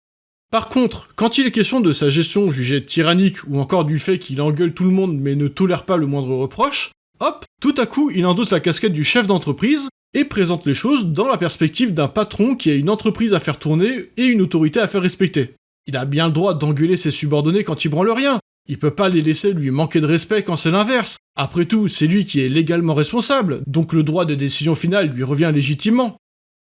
Par contre, quand il est question de sa gestion jugée tyrannique ou encore du fait qu'il engueule tout le monde mais ne tolère pas le moindre reproche, hop, tout à coup il endosse la casquette du chef d'entreprise et présente les choses dans la perspective d'un patron qui a une entreprise à faire tourner et une autorité à faire respecter. Il a bien le droit d'engueuler ses subordonnés quand ils branlent rien. Il peut pas les laisser lui manquer de respect quand c'est l'inverse. Après tout, c'est lui qui est légalement responsable, donc le droit de décision finale lui revient légitimement.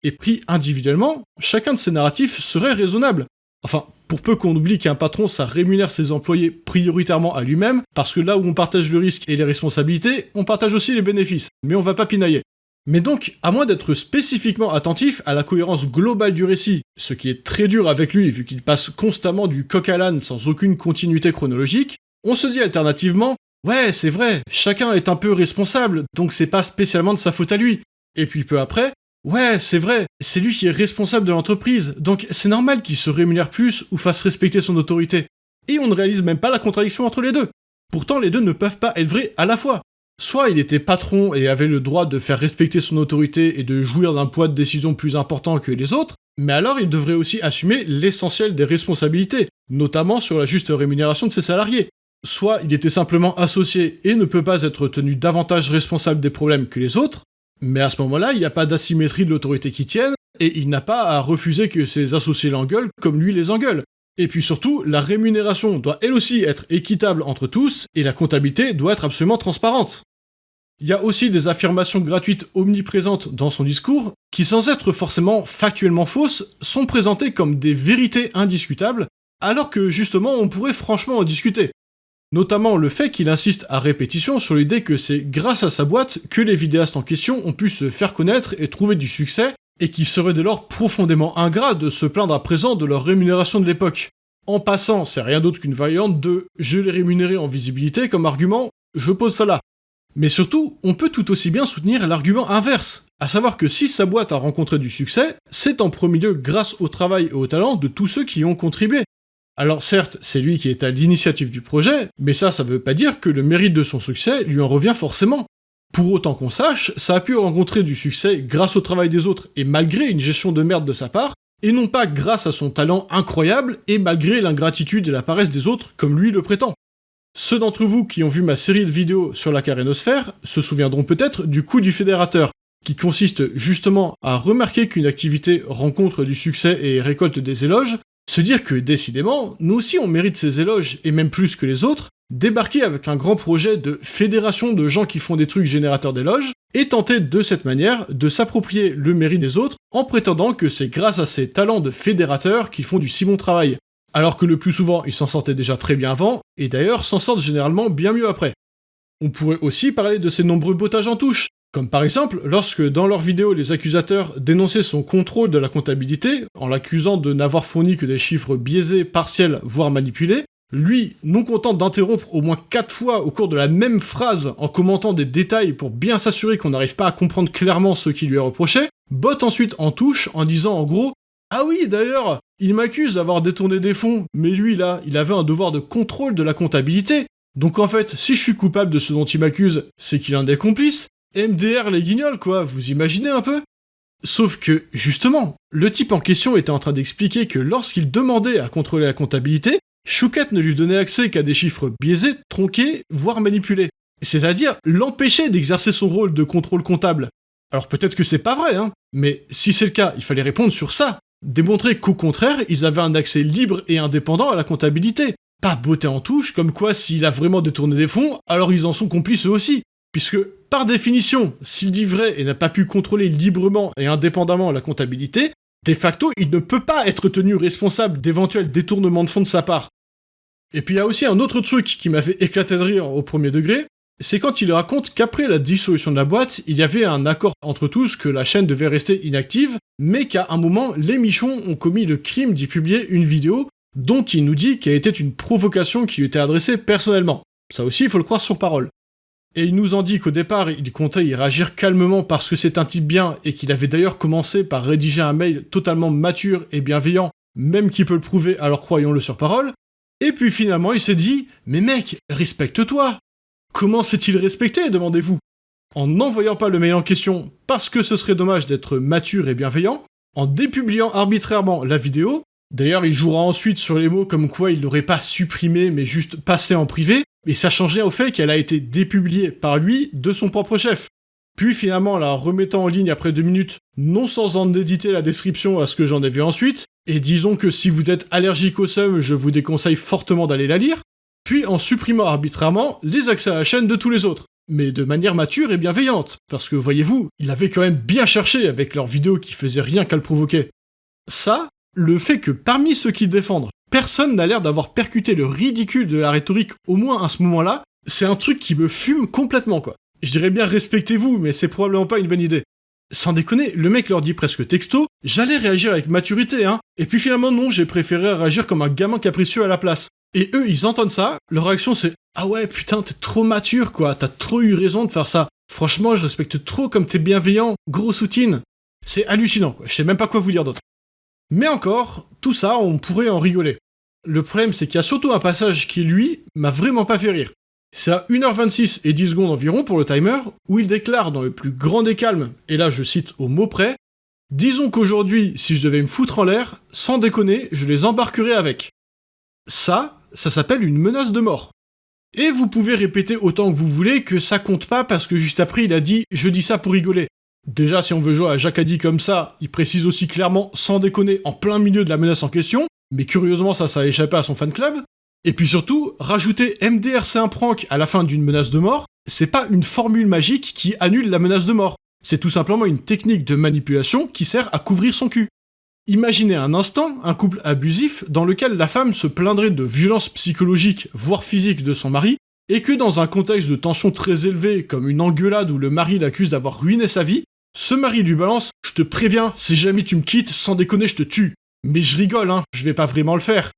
Et pris individuellement, chacun de ces narratifs serait raisonnable. Enfin, pour peu qu'on oublie qu'un patron, ça rémunère ses employés prioritairement à lui-même, parce que là où on partage le risque et les responsabilités, on partage aussi les bénéfices. Mais on va pas pinailler. Mais donc, à moins d'être spécifiquement attentif à la cohérence globale du récit, ce qui est très dur avec lui vu qu'il passe constamment du coq à l'âne sans aucune continuité chronologique, on se dit alternativement, ouais, c'est vrai, chacun est un peu responsable, donc c'est pas spécialement de sa faute à lui. Et puis peu après, Ouais, c'est vrai, c'est lui qui est responsable de l'entreprise, donc c'est normal qu'il se rémunère plus ou fasse respecter son autorité. Et on ne réalise même pas la contradiction entre les deux. Pourtant, les deux ne peuvent pas être vrais à la fois. Soit il était patron et avait le droit de faire respecter son autorité et de jouir d'un poids de décision plus important que les autres, mais alors il devrait aussi assumer l'essentiel des responsabilités, notamment sur la juste rémunération de ses salariés. Soit il était simplement associé et ne peut pas être tenu davantage responsable des problèmes que les autres, mais à ce moment-là, il n'y a pas d'asymétrie de l'autorité qui tienne, et il n'a pas à refuser que ses associés l'engueulent comme lui les engueule. Et puis surtout, la rémunération doit elle aussi être équitable entre tous, et la comptabilité doit être absolument transparente. Il y a aussi des affirmations gratuites omniprésentes dans son discours, qui sans être forcément factuellement fausses, sont présentées comme des vérités indiscutables, alors que justement on pourrait franchement en discuter. Notamment le fait qu'il insiste à répétition sur l'idée que c'est grâce à sa boîte que les vidéastes en question ont pu se faire connaître et trouver du succès, et qu'il serait dès lors profondément ingrat de se plaindre à présent de leur rémunération de l'époque. En passant, c'est rien d'autre qu'une variante de « je les rémunéré en visibilité » comme argument, je pose ça là. Mais surtout, on peut tout aussi bien soutenir l'argument inverse, à savoir que si sa boîte a rencontré du succès, c'est en premier lieu grâce au travail et au talent de tous ceux qui y ont contribué. Alors certes, c'est lui qui est à l'initiative du projet, mais ça, ça veut pas dire que le mérite de son succès lui en revient forcément. Pour autant qu'on sache, ça a pu rencontrer du succès grâce au travail des autres et malgré une gestion de merde de sa part, et non pas grâce à son talent incroyable et malgré l'ingratitude et la paresse des autres comme lui le prétend. Ceux d'entre vous qui ont vu ma série de vidéos sur la carénosphère se souviendront peut-être du coup du fédérateur, qui consiste justement à remarquer qu'une activité rencontre du succès et récolte des éloges, se dire que décidément, nous aussi on mérite ces éloges, et même plus que les autres, débarquer avec un grand projet de fédération de gens qui font des trucs générateurs d'éloges, et tenter de cette manière de s'approprier le mérite des autres en prétendant que c'est grâce à ces talents de fédérateurs qu'ils font du si bon travail. Alors que le plus souvent ils s'en sortaient déjà très bien avant, et d'ailleurs s'en sortent généralement bien mieux après. On pourrait aussi parler de ces nombreux bottages en touche, comme par exemple lorsque dans leurs vidéos les accusateurs dénonçaient son contrôle de la comptabilité, en l'accusant de n'avoir fourni que des chiffres biaisés, partiels, voire manipulés, lui, non content d'interrompre au moins 4 fois au cours de la même phrase en commentant des détails pour bien s'assurer qu'on n'arrive pas à comprendre clairement ce qui lui est reproché, botte ensuite en touche en disant en gros Ah oui, d'ailleurs, il m'accuse d'avoir détourné des fonds, mais lui là, il avait un devoir de contrôle de la comptabilité. Donc en fait, si je suis coupable de ce dont il m'accuse, c'est qu'il est un des complices. MDR les guignols quoi, vous imaginez un peu? Sauf que, justement, le type en question était en train d'expliquer que lorsqu'il demandait à contrôler la comptabilité, Chouquette ne lui donnait accès qu'à des chiffres biaisés, tronqués, voire manipulés. C'est-à-dire l'empêcher d'exercer son rôle de contrôle comptable. Alors peut-être que c'est pas vrai, hein, mais si c'est le cas, il fallait répondre sur ça. Démontrer qu'au contraire, ils avaient un accès libre et indépendant à la comptabilité. Pas beauté en touche, comme quoi s'il a vraiment détourné des fonds, alors ils en sont complices eux aussi. Puisque, par définition, s'il dit vrai et n'a pas pu contrôler librement et indépendamment la comptabilité, de facto, il ne peut pas être tenu responsable d'éventuels détournements de fonds de sa part. Et puis il y a aussi un autre truc qui m'a fait éclater de rire au premier degré, c'est quand il raconte qu'après la dissolution de la boîte, il y avait un accord entre tous que la chaîne devait rester inactive, mais qu'à un moment, les Michons ont commis le crime d'y publier une vidéo dont il nous dit qu'elle était une provocation qui lui était adressée personnellement. Ça aussi, il faut le croire sur parole. Et il nous en dit qu'au départ, il comptait y réagir calmement parce que c'est un type bien et qu'il avait d'ailleurs commencé par rédiger un mail totalement mature et bienveillant, même qu'il peut le prouver, alors croyons-le sur parole. Et puis finalement, il s'est dit Mais mec, respecte-toi. Comment s'est-il respecté demandez-vous? En n'envoyant pas le mail en question parce que ce serait dommage d'être mature et bienveillant, en dépubliant arbitrairement la vidéo, d'ailleurs il jouera ensuite sur les mots comme quoi il n'aurait pas supprimé mais juste passé en privé, et ça changeait au fait qu'elle a été dépubliée par lui de son propre chef. Puis finalement, la remettant en ligne après deux minutes, non sans en éditer la description à ce que j'en ai vu ensuite, et disons que si vous êtes allergique au seum, je vous déconseille fortement d'aller la lire, puis en supprimant arbitrairement les accès à la chaîne de tous les autres, mais de manière mature et bienveillante, parce que voyez-vous, il avait quand même bien cherché avec leurs vidéos qui faisaient rien qu'à le provoquer. Ça, le fait que parmi ceux qui défendent, personne n'a l'air d'avoir percuté le ridicule de la rhétorique au moins à ce moment-là, c'est un truc qui me fume complètement quoi. Je dirais bien respectez-vous, mais c'est probablement pas une bonne idée. Sans déconner, le mec leur dit presque texto, j'allais réagir avec maturité, hein. Et puis finalement non, j'ai préféré réagir comme un gamin capricieux à la place. Et eux, ils entendent ça, leur réaction c'est Ah ouais, putain, t'es trop mature quoi, t'as trop eu raison de faire ça. Franchement, je respecte trop comme t'es bienveillant, gros soutine. C'est hallucinant, quoi. je sais même pas quoi vous dire d'autre. Mais encore, tout ça, on pourrait en rigoler. Le problème, c'est qu'il y a surtout un passage qui, lui, m'a vraiment pas fait rire. C'est à 1h26 et 10 secondes environ pour le timer, où il déclare dans le plus grand des calmes, et là je cite au mot près, Disons qu'aujourd'hui, si je devais me foutre en l'air, sans déconner, je les embarquerais avec. Ça, ça s'appelle une menace de mort. Et vous pouvez répéter autant que vous voulez que ça compte pas parce que juste après il a dit je dis ça pour rigoler. Déjà si on veut jouer à Jacadi comme ça, il précise aussi clairement sans déconner en plein milieu de la menace en question, mais curieusement ça ça a échappé à son fan club. Et puis surtout, rajouter MDRC un prank à la fin d'une menace de mort, c'est pas une formule magique qui annule la menace de mort. C'est tout simplement une technique de manipulation qui sert à couvrir son cul. Imaginez un instant un couple abusif dans lequel la femme se plaindrait de violences psychologiques, voire physiques de son mari, et que dans un contexte de tension très élevée, comme une engueulade où le mari l'accuse d'avoir ruiné sa vie, ce mari lui balance « Je te préviens, si jamais tu me quittes, sans déconner, je te tue. Mais je rigole, hein, je vais pas vraiment le faire. »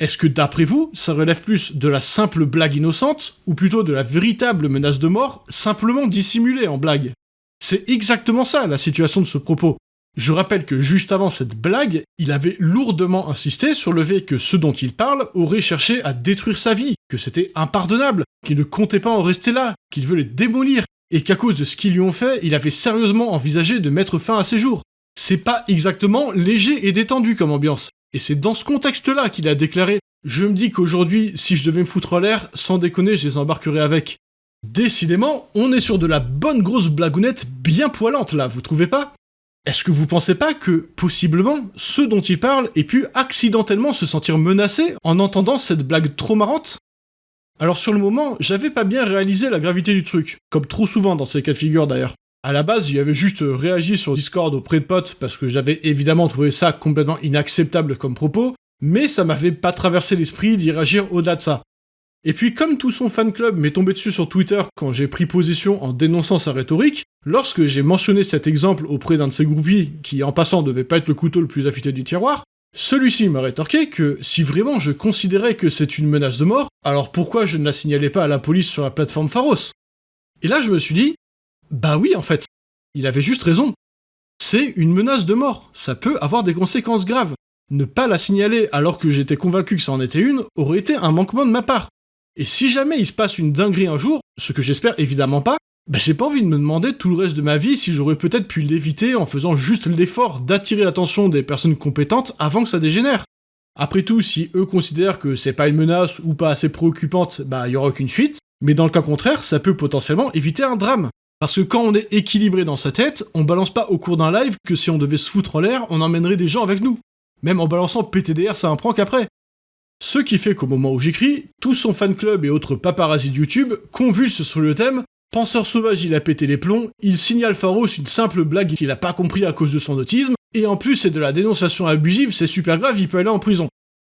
Est-ce que d'après vous, ça relève plus de la simple blague innocente, ou plutôt de la véritable menace de mort, simplement dissimulée en blague? C'est exactement ça la situation de ce propos. Je rappelle que juste avant cette blague, il avait lourdement insisté sur le fait que ceux dont il parle auraient cherché à détruire sa vie, que c'était impardonnable, qu'il ne comptait pas en rester là, qu'il veut les démolir, et qu'à cause de ce qu'ils lui ont fait, il avait sérieusement envisagé de mettre fin à ses jours. C'est pas exactement léger et détendu comme ambiance. Et c'est dans ce contexte-là qu'il a déclaré Je me dis qu'aujourd'hui, si je devais me foutre en l'air, sans déconner, je les embarquerais avec. Décidément, on est sur de la bonne grosse blagounette bien poilante là, vous trouvez pas? Est-ce que vous pensez pas que, possiblement, ceux dont il parle aient pu accidentellement se sentir menacés en entendant cette blague trop marrante? Alors sur le moment, j'avais pas bien réalisé la gravité du truc, comme trop souvent dans ces cas de figure d'ailleurs. À la base, j'y avais juste réagi sur Discord auprès de potes parce que j'avais évidemment trouvé ça complètement inacceptable comme propos, mais ça m'avait pas traversé l'esprit d'y réagir au-delà de ça. Et puis comme tout son fan club m'est tombé dessus sur Twitter quand j'ai pris position en dénonçant sa rhétorique, lorsque j'ai mentionné cet exemple auprès d'un de ses groupies, qui en passant devait pas être le couteau le plus affûté du tiroir, celui-ci m'a rétorqué que si vraiment je considérais que c'est une menace de mort, alors pourquoi je ne la signalais pas à la police sur la plateforme Pharos? Et là je me suis dit, bah oui en fait, il avait juste raison. C'est une menace de mort, ça peut avoir des conséquences graves. Ne pas la signaler alors que j'étais convaincu que ça en était une aurait été un manquement de ma part. Et si jamais il se passe une dinguerie un jour, ce que j'espère évidemment pas, bah j'ai pas envie de me demander tout le reste de ma vie si j'aurais peut-être pu l'éviter en faisant juste l'effort d'attirer l'attention des personnes compétentes avant que ça dégénère. Après tout, si eux considèrent que c'est pas une menace ou pas assez préoccupante, bah y aura aucune suite, mais dans le cas contraire, ça peut potentiellement éviter un drame. Parce que quand on est équilibré dans sa tête, on balance pas au cours d'un live que si on devait se foutre en l'air, on emmènerait des gens avec nous. Même en balançant PTDR, ça un prank après. Ce qui fait qu'au moment où j'écris, tout son fan club et autres paparazzis de YouTube convulsent sur le thème Penseur sauvage, il a pété les plombs, il signale Pharos une simple blague qu'il a pas compris à cause de son autisme, et en plus c'est de la dénonciation abusive, c'est super grave, il peut aller en prison.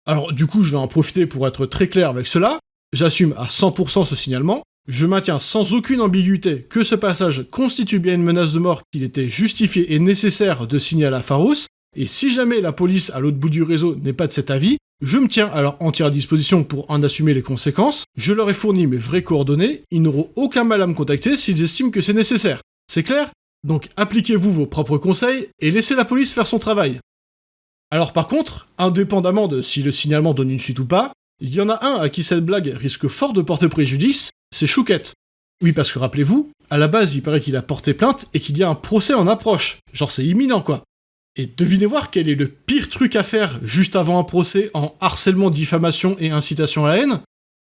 Alors du coup, je vais en profiter pour être très clair avec cela, j'assume à 100% ce signalement, je maintiens sans aucune ambiguïté que ce passage constitue bien une menace de mort qu'il était justifié et nécessaire de signaler à Pharos, et si jamais la police à l'autre bout du réseau n'est pas de cet avis, je me tiens à leur entière disposition pour en assumer les conséquences, je leur ai fourni mes vraies coordonnées, ils n'auront aucun mal à me contacter s'ils estiment que c'est nécessaire. C'est clair? Donc appliquez-vous vos propres conseils et laissez la police faire son travail. Alors par contre, indépendamment de si le signalement donne une suite ou pas, il y en a un à qui cette blague risque fort de porter préjudice, c'est Chouquette. Oui, parce que rappelez-vous, à la base, il paraît qu'il a porté plainte et qu'il y a un procès en approche. Genre c'est imminent quoi. Et devinez voir quel est le pire truc à faire juste avant un procès en harcèlement, diffamation et incitation à la haine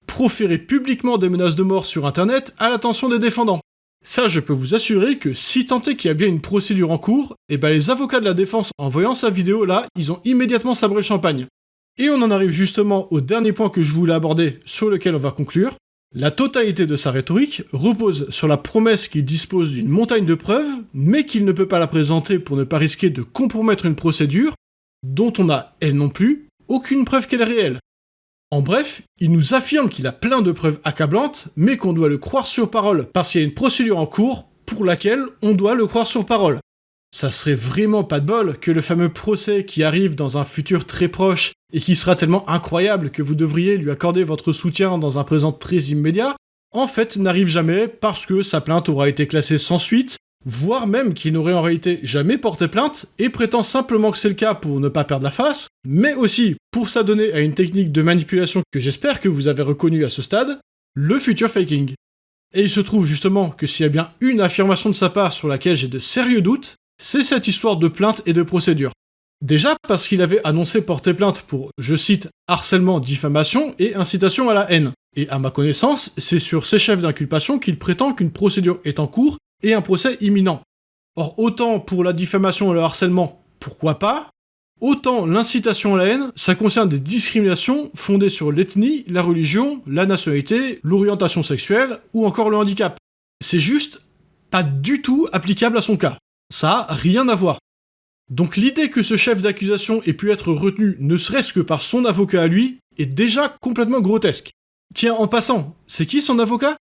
Proférer publiquement des menaces de mort sur internet à l'attention des défendants. Ça, je peux vous assurer que si tant est qu'il y a bien une procédure en cours, et eh ben les avocats de la défense, en voyant sa vidéo là, ils ont immédiatement sabré le champagne. Et on en arrive justement au dernier point que je voulais aborder, sur lequel on va conclure, la totalité de sa rhétorique repose sur la promesse qu'il dispose d'une montagne de preuves, mais qu'il ne peut pas la présenter pour ne pas risquer de compromettre une procédure dont on n'a, elle non plus, aucune preuve qu'elle est réelle. En bref, il nous affirme qu'il a plein de preuves accablantes, mais qu'on doit le croire sur parole parce qu'il y a une procédure en cours pour laquelle on doit le croire sur parole. Ça serait vraiment pas de bol que le fameux procès qui arrive dans un futur très proche et qui sera tellement incroyable que vous devriez lui accorder votre soutien dans un présent très immédiat, en fait n'arrive jamais parce que sa plainte aura été classée sans suite voire même qu'il n'aurait en réalité jamais porté plainte et prétend simplement que c'est le cas pour ne pas perdre la face, mais aussi pour s'adonner à une technique de manipulation que j'espère que vous avez reconnue à ce stade, le future faking. Et il se trouve justement que s'il y a bien une affirmation de sa part sur laquelle j'ai de sérieux doutes, c'est cette histoire de plainte et de procédure. Déjà parce qu'il avait annoncé porter plainte pour, je cite, harcèlement, diffamation et incitation à la haine. Et à ma connaissance, c'est sur ces chefs d'inculpation qu'il prétend qu'une procédure est en cours et un procès imminent. Or, autant pour la diffamation et le harcèlement, pourquoi pas? Autant l'incitation à la haine, ça concerne des discriminations fondées sur l'ethnie, la religion, la nationalité, l'orientation sexuelle ou encore le handicap. C'est juste pas du tout applicable à son cas. Ça a rien à voir. Donc l'idée que ce chef d'accusation ait pu être retenu ne serait-ce que par son avocat à lui est déjà complètement grotesque. Tiens, en passant, c'est qui son avocat?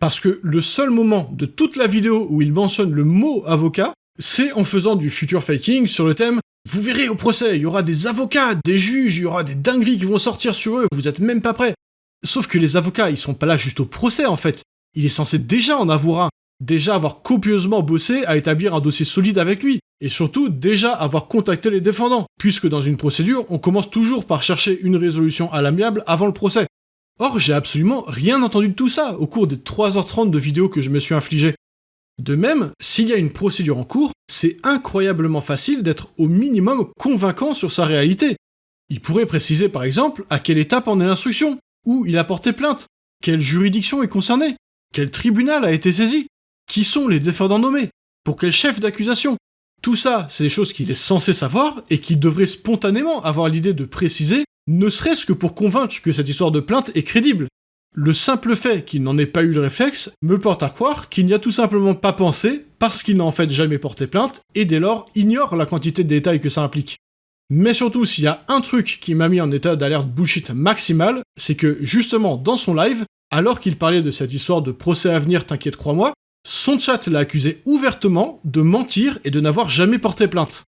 Parce que le seul moment de toute la vidéo où il mentionne le mot avocat, c'est en faisant du future faking sur le thème vous verrez au procès, il y aura des avocats, des juges, il y aura des dingueries qui vont sortir sur eux, vous êtes même pas prêts. Sauf que les avocats, ils sont pas là juste au procès en fait. Il est censé déjà en avoir un, déjà avoir copieusement bossé à établir un dossier solide avec lui, et surtout déjà avoir contacté les défendants, puisque dans une procédure, on commence toujours par chercher une résolution à l'amiable avant le procès. Or, j'ai absolument rien entendu de tout ça au cours des 3h30 de vidéos que je me suis infligé. De même, s'il y a une procédure en cours, c'est incroyablement facile d'être au minimum convaincant sur sa réalité. Il pourrait préciser par exemple à quelle étape en est l'instruction, où il a porté plainte, quelle juridiction est concernée, quel tribunal a été saisi, qui sont les défendants nommés, pour quel chef d'accusation? Tout ça, c'est des choses qu'il est censé savoir et qu'il devrait spontanément avoir l'idée de préciser, ne serait-ce que pour convaincre que cette histoire de plainte est crédible. Le simple fait qu'il n'en ait pas eu le réflexe me porte à croire qu'il n'y a tout simplement pas pensé parce qu'il n'a en fait jamais porté plainte et dès lors ignore la quantité de détails que ça implique. Mais surtout, s'il y a un truc qui m'a mis en état d'alerte bullshit maximal, c'est que justement dans son live, alors qu'il parlait de cette histoire de procès à venir, t'inquiète crois-moi, son chat l'a accusé ouvertement de mentir et de n'avoir jamais porté plainte.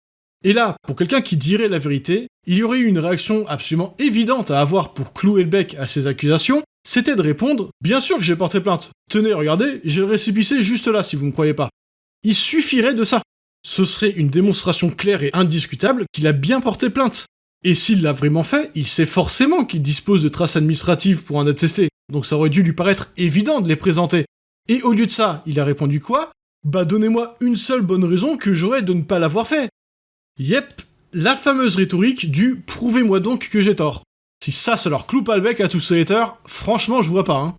Et là, pour quelqu'un qui dirait la vérité, il y aurait eu une réaction absolument évidente à avoir pour clouer le bec à ces accusations, c'était de répondre « Bien sûr que j'ai porté plainte. Tenez, regardez, j'ai le récipicé juste là si vous me croyez pas. » Il suffirait de ça. Ce serait une démonstration claire et indiscutable qu'il a bien porté plainte. Et s'il l'a vraiment fait, il sait forcément qu'il dispose de traces administratives pour en attester, donc ça aurait dû lui paraître évident de les présenter. Et au lieu de ça, il a répondu quoi? Bah donnez-moi une seule bonne raison que j'aurais de ne pas l'avoir fait. Yep, la fameuse rhétorique du « prouvez-moi donc que j'ai tort ». Si ça, ça leur cloue pas le bec à tous ces haters, franchement, je vois pas, hein.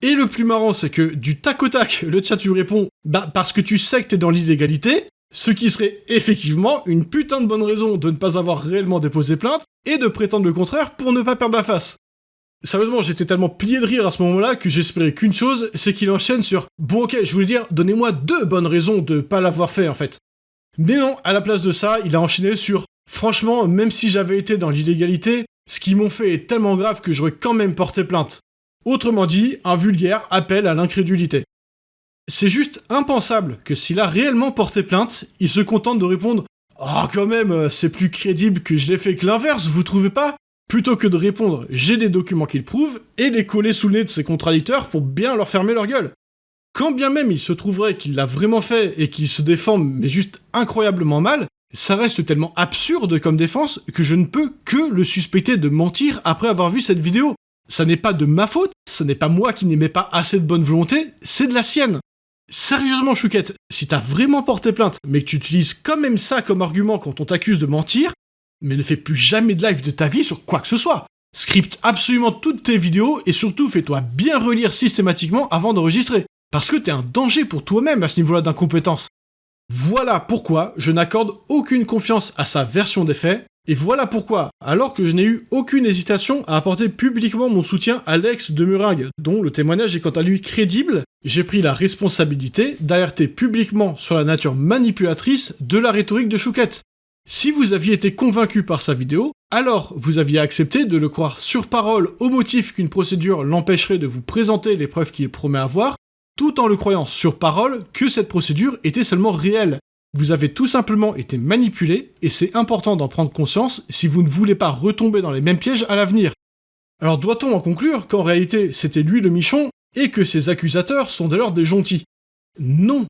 Et le plus marrant, c'est que du tac au tac, le chat lui répond « Bah, parce que tu sais que t'es dans l'illégalité », ce qui serait effectivement une putain de bonne raison de ne pas avoir réellement déposé plainte, et de prétendre le contraire pour ne pas perdre la face. Sérieusement, j'étais tellement plié de rire à ce moment-là que j'espérais qu'une chose, c'est qu'il enchaîne sur « Bon ok, je voulais dire, donnez-moi deux bonnes raisons de pas l'avoir fait en fait ». Mais non, à la place de ça, il a enchaîné sur « Franchement, même si j'avais été dans l'illégalité, ce qu'ils m'ont fait est tellement grave que j'aurais quand même porté plainte. Autrement dit, un vulgaire appel à l'incrédulité. C'est juste impensable que s'il a réellement porté plainte, il se contente de répondre « Ah oh, quand même, c'est plus crédible que je l'ai fait que l'inverse, vous trouvez pas ?» Plutôt que de répondre « J'ai des documents qui le prouvent » et les coller sous le nez de ses contradicteurs pour bien leur fermer leur gueule. Quand bien même il se trouverait qu'il l'a vraiment fait et qu'il se défend mais juste incroyablement mal, ça reste tellement absurde comme défense que je ne peux que le suspecter de mentir après avoir vu cette vidéo. Ça n'est pas de ma faute, ce n'est pas moi qui n'aimais pas assez de bonne volonté, c'est de la sienne. Sérieusement, Chouquette, si t'as vraiment porté plainte, mais que tu utilises quand même ça comme argument quand on t'accuse de mentir, mais ne fais plus jamais de live de ta vie sur quoi que ce soit. Scripte absolument toutes tes vidéos et surtout fais-toi bien relire systématiquement avant d'enregistrer. Parce que t'es un danger pour toi-même à ce niveau-là d'incompétence. Voilà pourquoi je n'accorde aucune confiance à sa version des faits, et voilà pourquoi, alors que je n'ai eu aucune hésitation à apporter publiquement mon soutien à l'ex de Muringue, dont le témoignage est quant à lui crédible, j'ai pris la responsabilité d'alerter publiquement sur la nature manipulatrice de la rhétorique de Chouquette. Si vous aviez été convaincu par sa vidéo, alors vous aviez accepté de le croire sur parole au motif qu'une procédure l'empêcherait de vous présenter les preuves qu'il promet avoir, tout en le croyant sur parole que cette procédure était seulement réelle. Vous avez tout simplement été manipulé, et c'est important d'en prendre conscience si vous ne voulez pas retomber dans les mêmes pièges à l'avenir. Alors doit-on en conclure qu'en réalité c'était lui le michon, et que ses accusateurs sont d'ailleurs des gentils? Non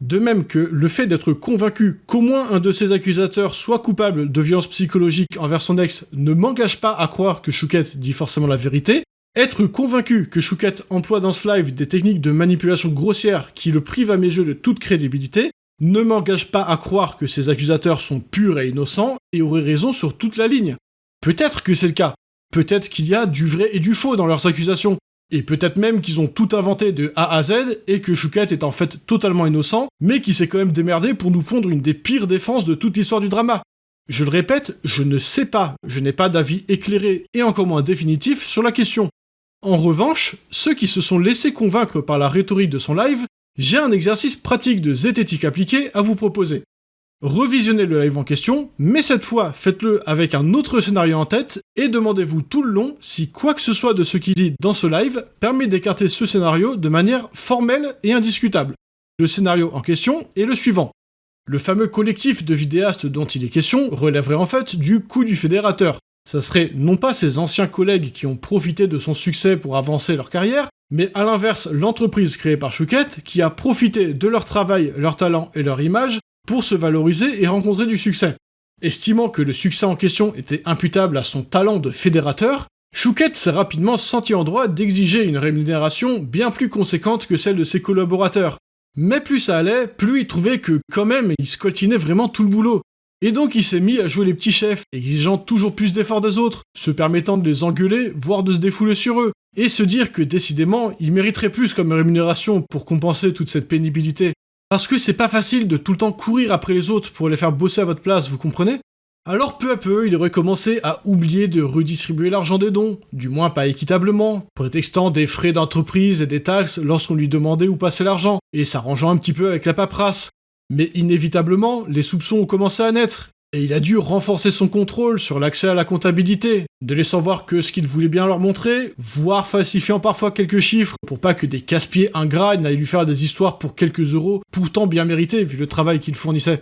De même que le fait d'être convaincu qu'au moins un de ses accusateurs soit coupable de violences psychologiques envers son ex ne m'engage pas à croire que Chouquette dit forcément la vérité, être convaincu que Chouquette emploie dans ce live des techniques de manipulation grossière qui le privent à mes yeux de toute crédibilité ne m'engage pas à croire que ces accusateurs sont purs et innocents et auraient raison sur toute la ligne. Peut-être que c'est le cas. Peut-être qu'il y a du vrai et du faux dans leurs accusations. Et peut-être même qu'ils ont tout inventé de A à Z et que Chouquette est en fait totalement innocent, mais qui s'est quand même démerdé pour nous pondre une des pires défenses de toute l'histoire du drama. Je le répète, je ne sais pas, je n'ai pas d'avis éclairé et encore moins définitif sur la question. En revanche, ceux qui se sont laissés convaincre par la rhétorique de son live, j'ai un exercice pratique de zététique appliqué à vous proposer. Revisionnez le live en question, mais cette fois faites-le avec un autre scénario en tête et demandez-vous tout le long si quoi que ce soit de ce qu'il dit dans ce live permet d'écarter ce scénario de manière formelle et indiscutable. Le scénario en question est le suivant. Le fameux collectif de vidéastes dont il est question relèverait en fait du coup du fédérateur. Ça serait non pas ses anciens collègues qui ont profité de son succès pour avancer leur carrière, mais à l'inverse l'entreprise créée par Chouquette qui a profité de leur travail, leur talent et leur image pour se valoriser et rencontrer du succès. Estimant que le succès en question était imputable à son talent de fédérateur, Chouquette s'est rapidement senti en droit d'exiger une rémunération bien plus conséquente que celle de ses collaborateurs. Mais plus ça allait, plus il trouvait que quand même il scoltinait vraiment tout le boulot. Et donc il s'est mis à jouer les petits chefs, exigeant toujours plus d'efforts des autres, se permettant de les engueuler, voire de se défouler sur eux, et se dire que décidément il mériterait plus comme rémunération pour compenser toute cette pénibilité. Parce que c'est pas facile de tout le temps courir après les autres pour les faire bosser à votre place, vous comprenez? Alors peu à peu, il aurait commencé à oublier de redistribuer l'argent des dons, du moins pas équitablement, prétextant des frais d'entreprise et des taxes lorsqu'on lui demandait où passer l'argent, et s'arrangeant un petit peu avec la paperasse. Mais inévitablement, les soupçons ont commencé à naître, et il a dû renforcer son contrôle sur l'accès à la comptabilité, ne laissant voir que ce qu'il voulait bien leur montrer, voire falsifiant parfois quelques chiffres pour pas que des casse-pieds ingrats n'aillent lui faire des histoires pour quelques euros, pourtant bien mérités vu le travail qu'il fournissait.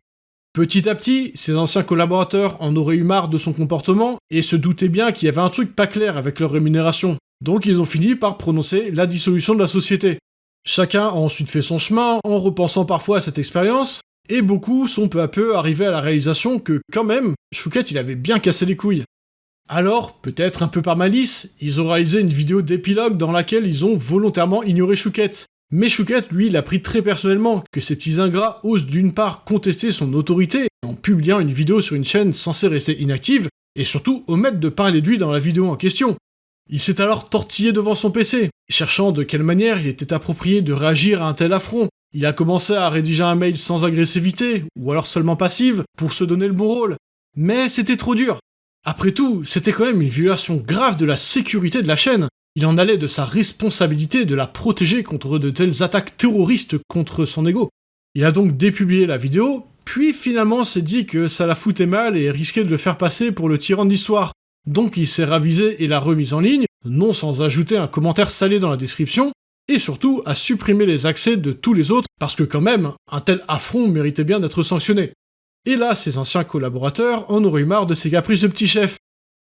Petit à petit, ses anciens collaborateurs en auraient eu marre de son comportement et se doutaient bien qu'il y avait un truc pas clair avec leur rémunération. Donc ils ont fini par prononcer la dissolution de la société. Chacun a ensuite fait son chemin en repensant parfois à cette expérience, et beaucoup sont peu à peu arrivés à la réalisation que, quand même, Chouquette il avait bien cassé les couilles. Alors, peut-être un peu par malice, ils ont réalisé une vidéo d'épilogue dans laquelle ils ont volontairement ignoré Chouquette. Mais Chouquette, lui, l'a pris très personnellement que ces petits ingrats osent d'une part contester son autorité en publiant une vidéo sur une chaîne censée rester inactive, et surtout omettre de parler de lui dans la vidéo en question. Il s'est alors tortillé devant son PC, cherchant de quelle manière il était approprié de réagir à un tel affront, il a commencé à rédiger un mail sans agressivité, ou alors seulement passive, pour se donner le bon rôle. Mais c'était trop dur. Après tout, c'était quand même une violation grave de la sécurité de la chaîne. Il en allait de sa responsabilité de la protéger contre de telles attaques terroristes contre son ego. Il a donc dépublié la vidéo, puis finalement s'est dit que ça la foutait mal et risquait de le faire passer pour le tyran de l'histoire. Donc il s'est ravisé et l'a remise en ligne, non sans ajouter un commentaire salé dans la description, et surtout à supprimer les accès de tous les autres, parce que quand même, un tel affront méritait bien d'être sanctionné. Et là, ses anciens collaborateurs en auraient eu marre de ces caprices de petits chefs.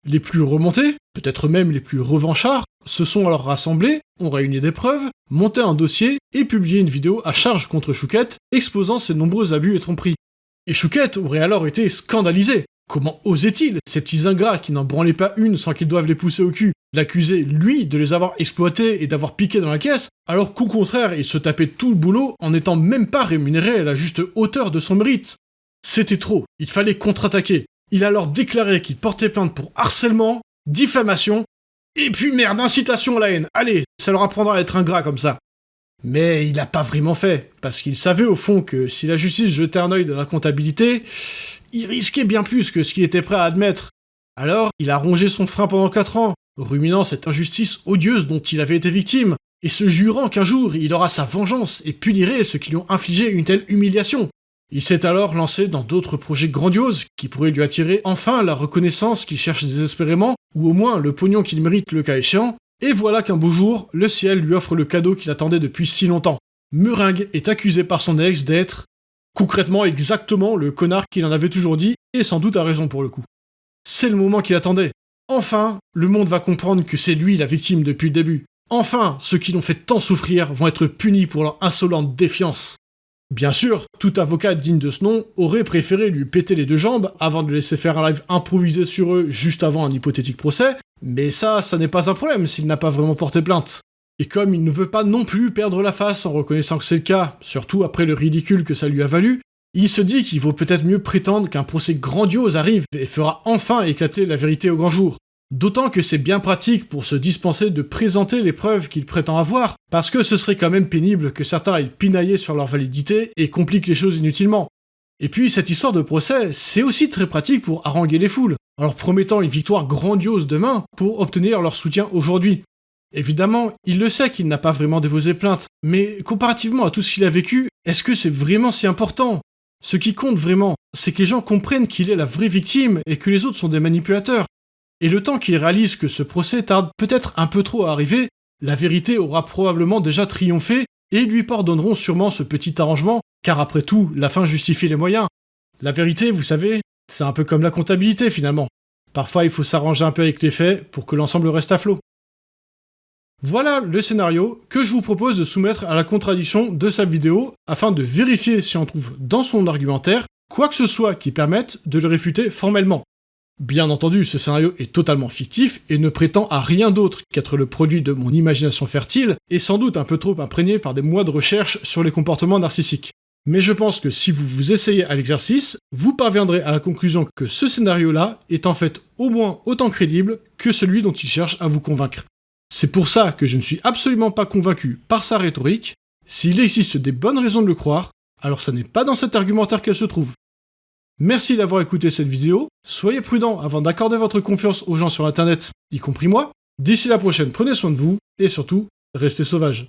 Les plus remontés, peut-être même les plus revanchards, se sont alors rassemblés, ont réuni des preuves, monté un dossier et publié une vidéo à charge contre Chouquette, exposant ses nombreux abus et tromperies. Et Chouquette aurait alors été scandalisé. Comment osait-il, ces petits ingrats qui n'en branlaient pas une sans qu'ils doivent les pousser au cul, l'accuser, lui, de les avoir exploités et d'avoir piqué dans la caisse, alors qu'au contraire, il se tapait tout le boulot en n'étant même pas rémunéré à la juste hauteur de son mérite. C'était trop, il fallait contre-attaquer. Il a alors déclaré qu'il portait plainte pour harcèlement, diffamation, et puis merde, incitation à la haine. Allez, ça leur apprendra à être ingrat comme ça. Mais il n'a pas vraiment fait, parce qu'il savait au fond que si la justice jetait un œil dans la comptabilité, il risquait bien plus que ce qu'il était prêt à admettre. Alors, il a rongé son frein pendant 4 ans, ruminant cette injustice odieuse dont il avait été victime, et se jurant qu'un jour il aura sa vengeance et punirait ceux qui lui ont infligé une telle humiliation. Il s'est alors lancé dans d'autres projets grandioses qui pourraient lui attirer enfin la reconnaissance qu'il cherche désespérément, ou au moins le pognon qu'il mérite le cas échéant, et voilà qu'un beau jour, le ciel lui offre le cadeau qu'il attendait depuis si longtemps. Meringue est accusé par son ex d'être, concrètement exactement le connard qu'il en avait toujours dit, et sans doute a raison pour le coup. C'est le moment qu'il attendait, Enfin, le monde va comprendre que c'est lui la victime depuis le début. Enfin, ceux qui l'ont fait tant souffrir vont être punis pour leur insolente défiance. Bien sûr, tout avocat digne de ce nom aurait préféré lui péter les deux jambes avant de laisser faire un live improvisé sur eux juste avant un hypothétique procès, mais ça, ça n'est pas un problème s'il n'a pas vraiment porté plainte. Et comme il ne veut pas non plus perdre la face en reconnaissant que c'est le cas, surtout après le ridicule que ça lui a valu, il se dit qu'il vaut peut-être mieux prétendre qu'un procès grandiose arrive et fera enfin éclater la vérité au grand jour. D'autant que c'est bien pratique pour se dispenser de présenter les preuves qu'il prétend avoir, parce que ce serait quand même pénible que certains aillent pinailler sur leur validité et compliquent les choses inutilement. Et puis cette histoire de procès, c'est aussi très pratique pour haranguer les foules, en leur promettant une victoire grandiose demain pour obtenir leur soutien aujourd'hui. Évidemment, il le sait qu'il n'a pas vraiment déposé plainte, mais comparativement à tout ce qu'il a vécu, est-ce que c'est vraiment si important? Ce qui compte vraiment, c'est que les gens comprennent qu'il est la vraie victime et que les autres sont des manipulateurs. Et le temps qu'il réalise que ce procès tarde peut-être un peu trop à arriver, la vérité aura probablement déjà triomphé et lui pardonneront sûrement ce petit arrangement, car après tout, la fin justifie les moyens. La vérité, vous savez, c'est un peu comme la comptabilité finalement. Parfois il faut s'arranger un peu avec les faits pour que l'ensemble reste à flot. Voilà le scénario que je vous propose de soumettre à la contradiction de sa vidéo afin de vérifier si on trouve dans son argumentaire quoi que ce soit qui permette de le réfuter formellement. Bien entendu, ce scénario est totalement fictif et ne prétend à rien d'autre qu'être le produit de mon imagination fertile et sans doute un peu trop imprégné par des mois de recherche sur les comportements narcissiques. Mais je pense que si vous vous essayez à l'exercice, vous parviendrez à la conclusion que ce scénario-là est en fait au moins autant crédible que celui dont il cherche à vous convaincre. C'est pour ça que je ne suis absolument pas convaincu par sa rhétorique. S'il existe des bonnes raisons de le croire, alors ça n'est pas dans cet argumentaire qu'elle se trouve. Merci d'avoir écouté cette vidéo, soyez prudent avant d'accorder votre confiance aux gens sur internet, y compris moi. D'ici la prochaine, prenez soin de vous, et surtout, restez sauvages.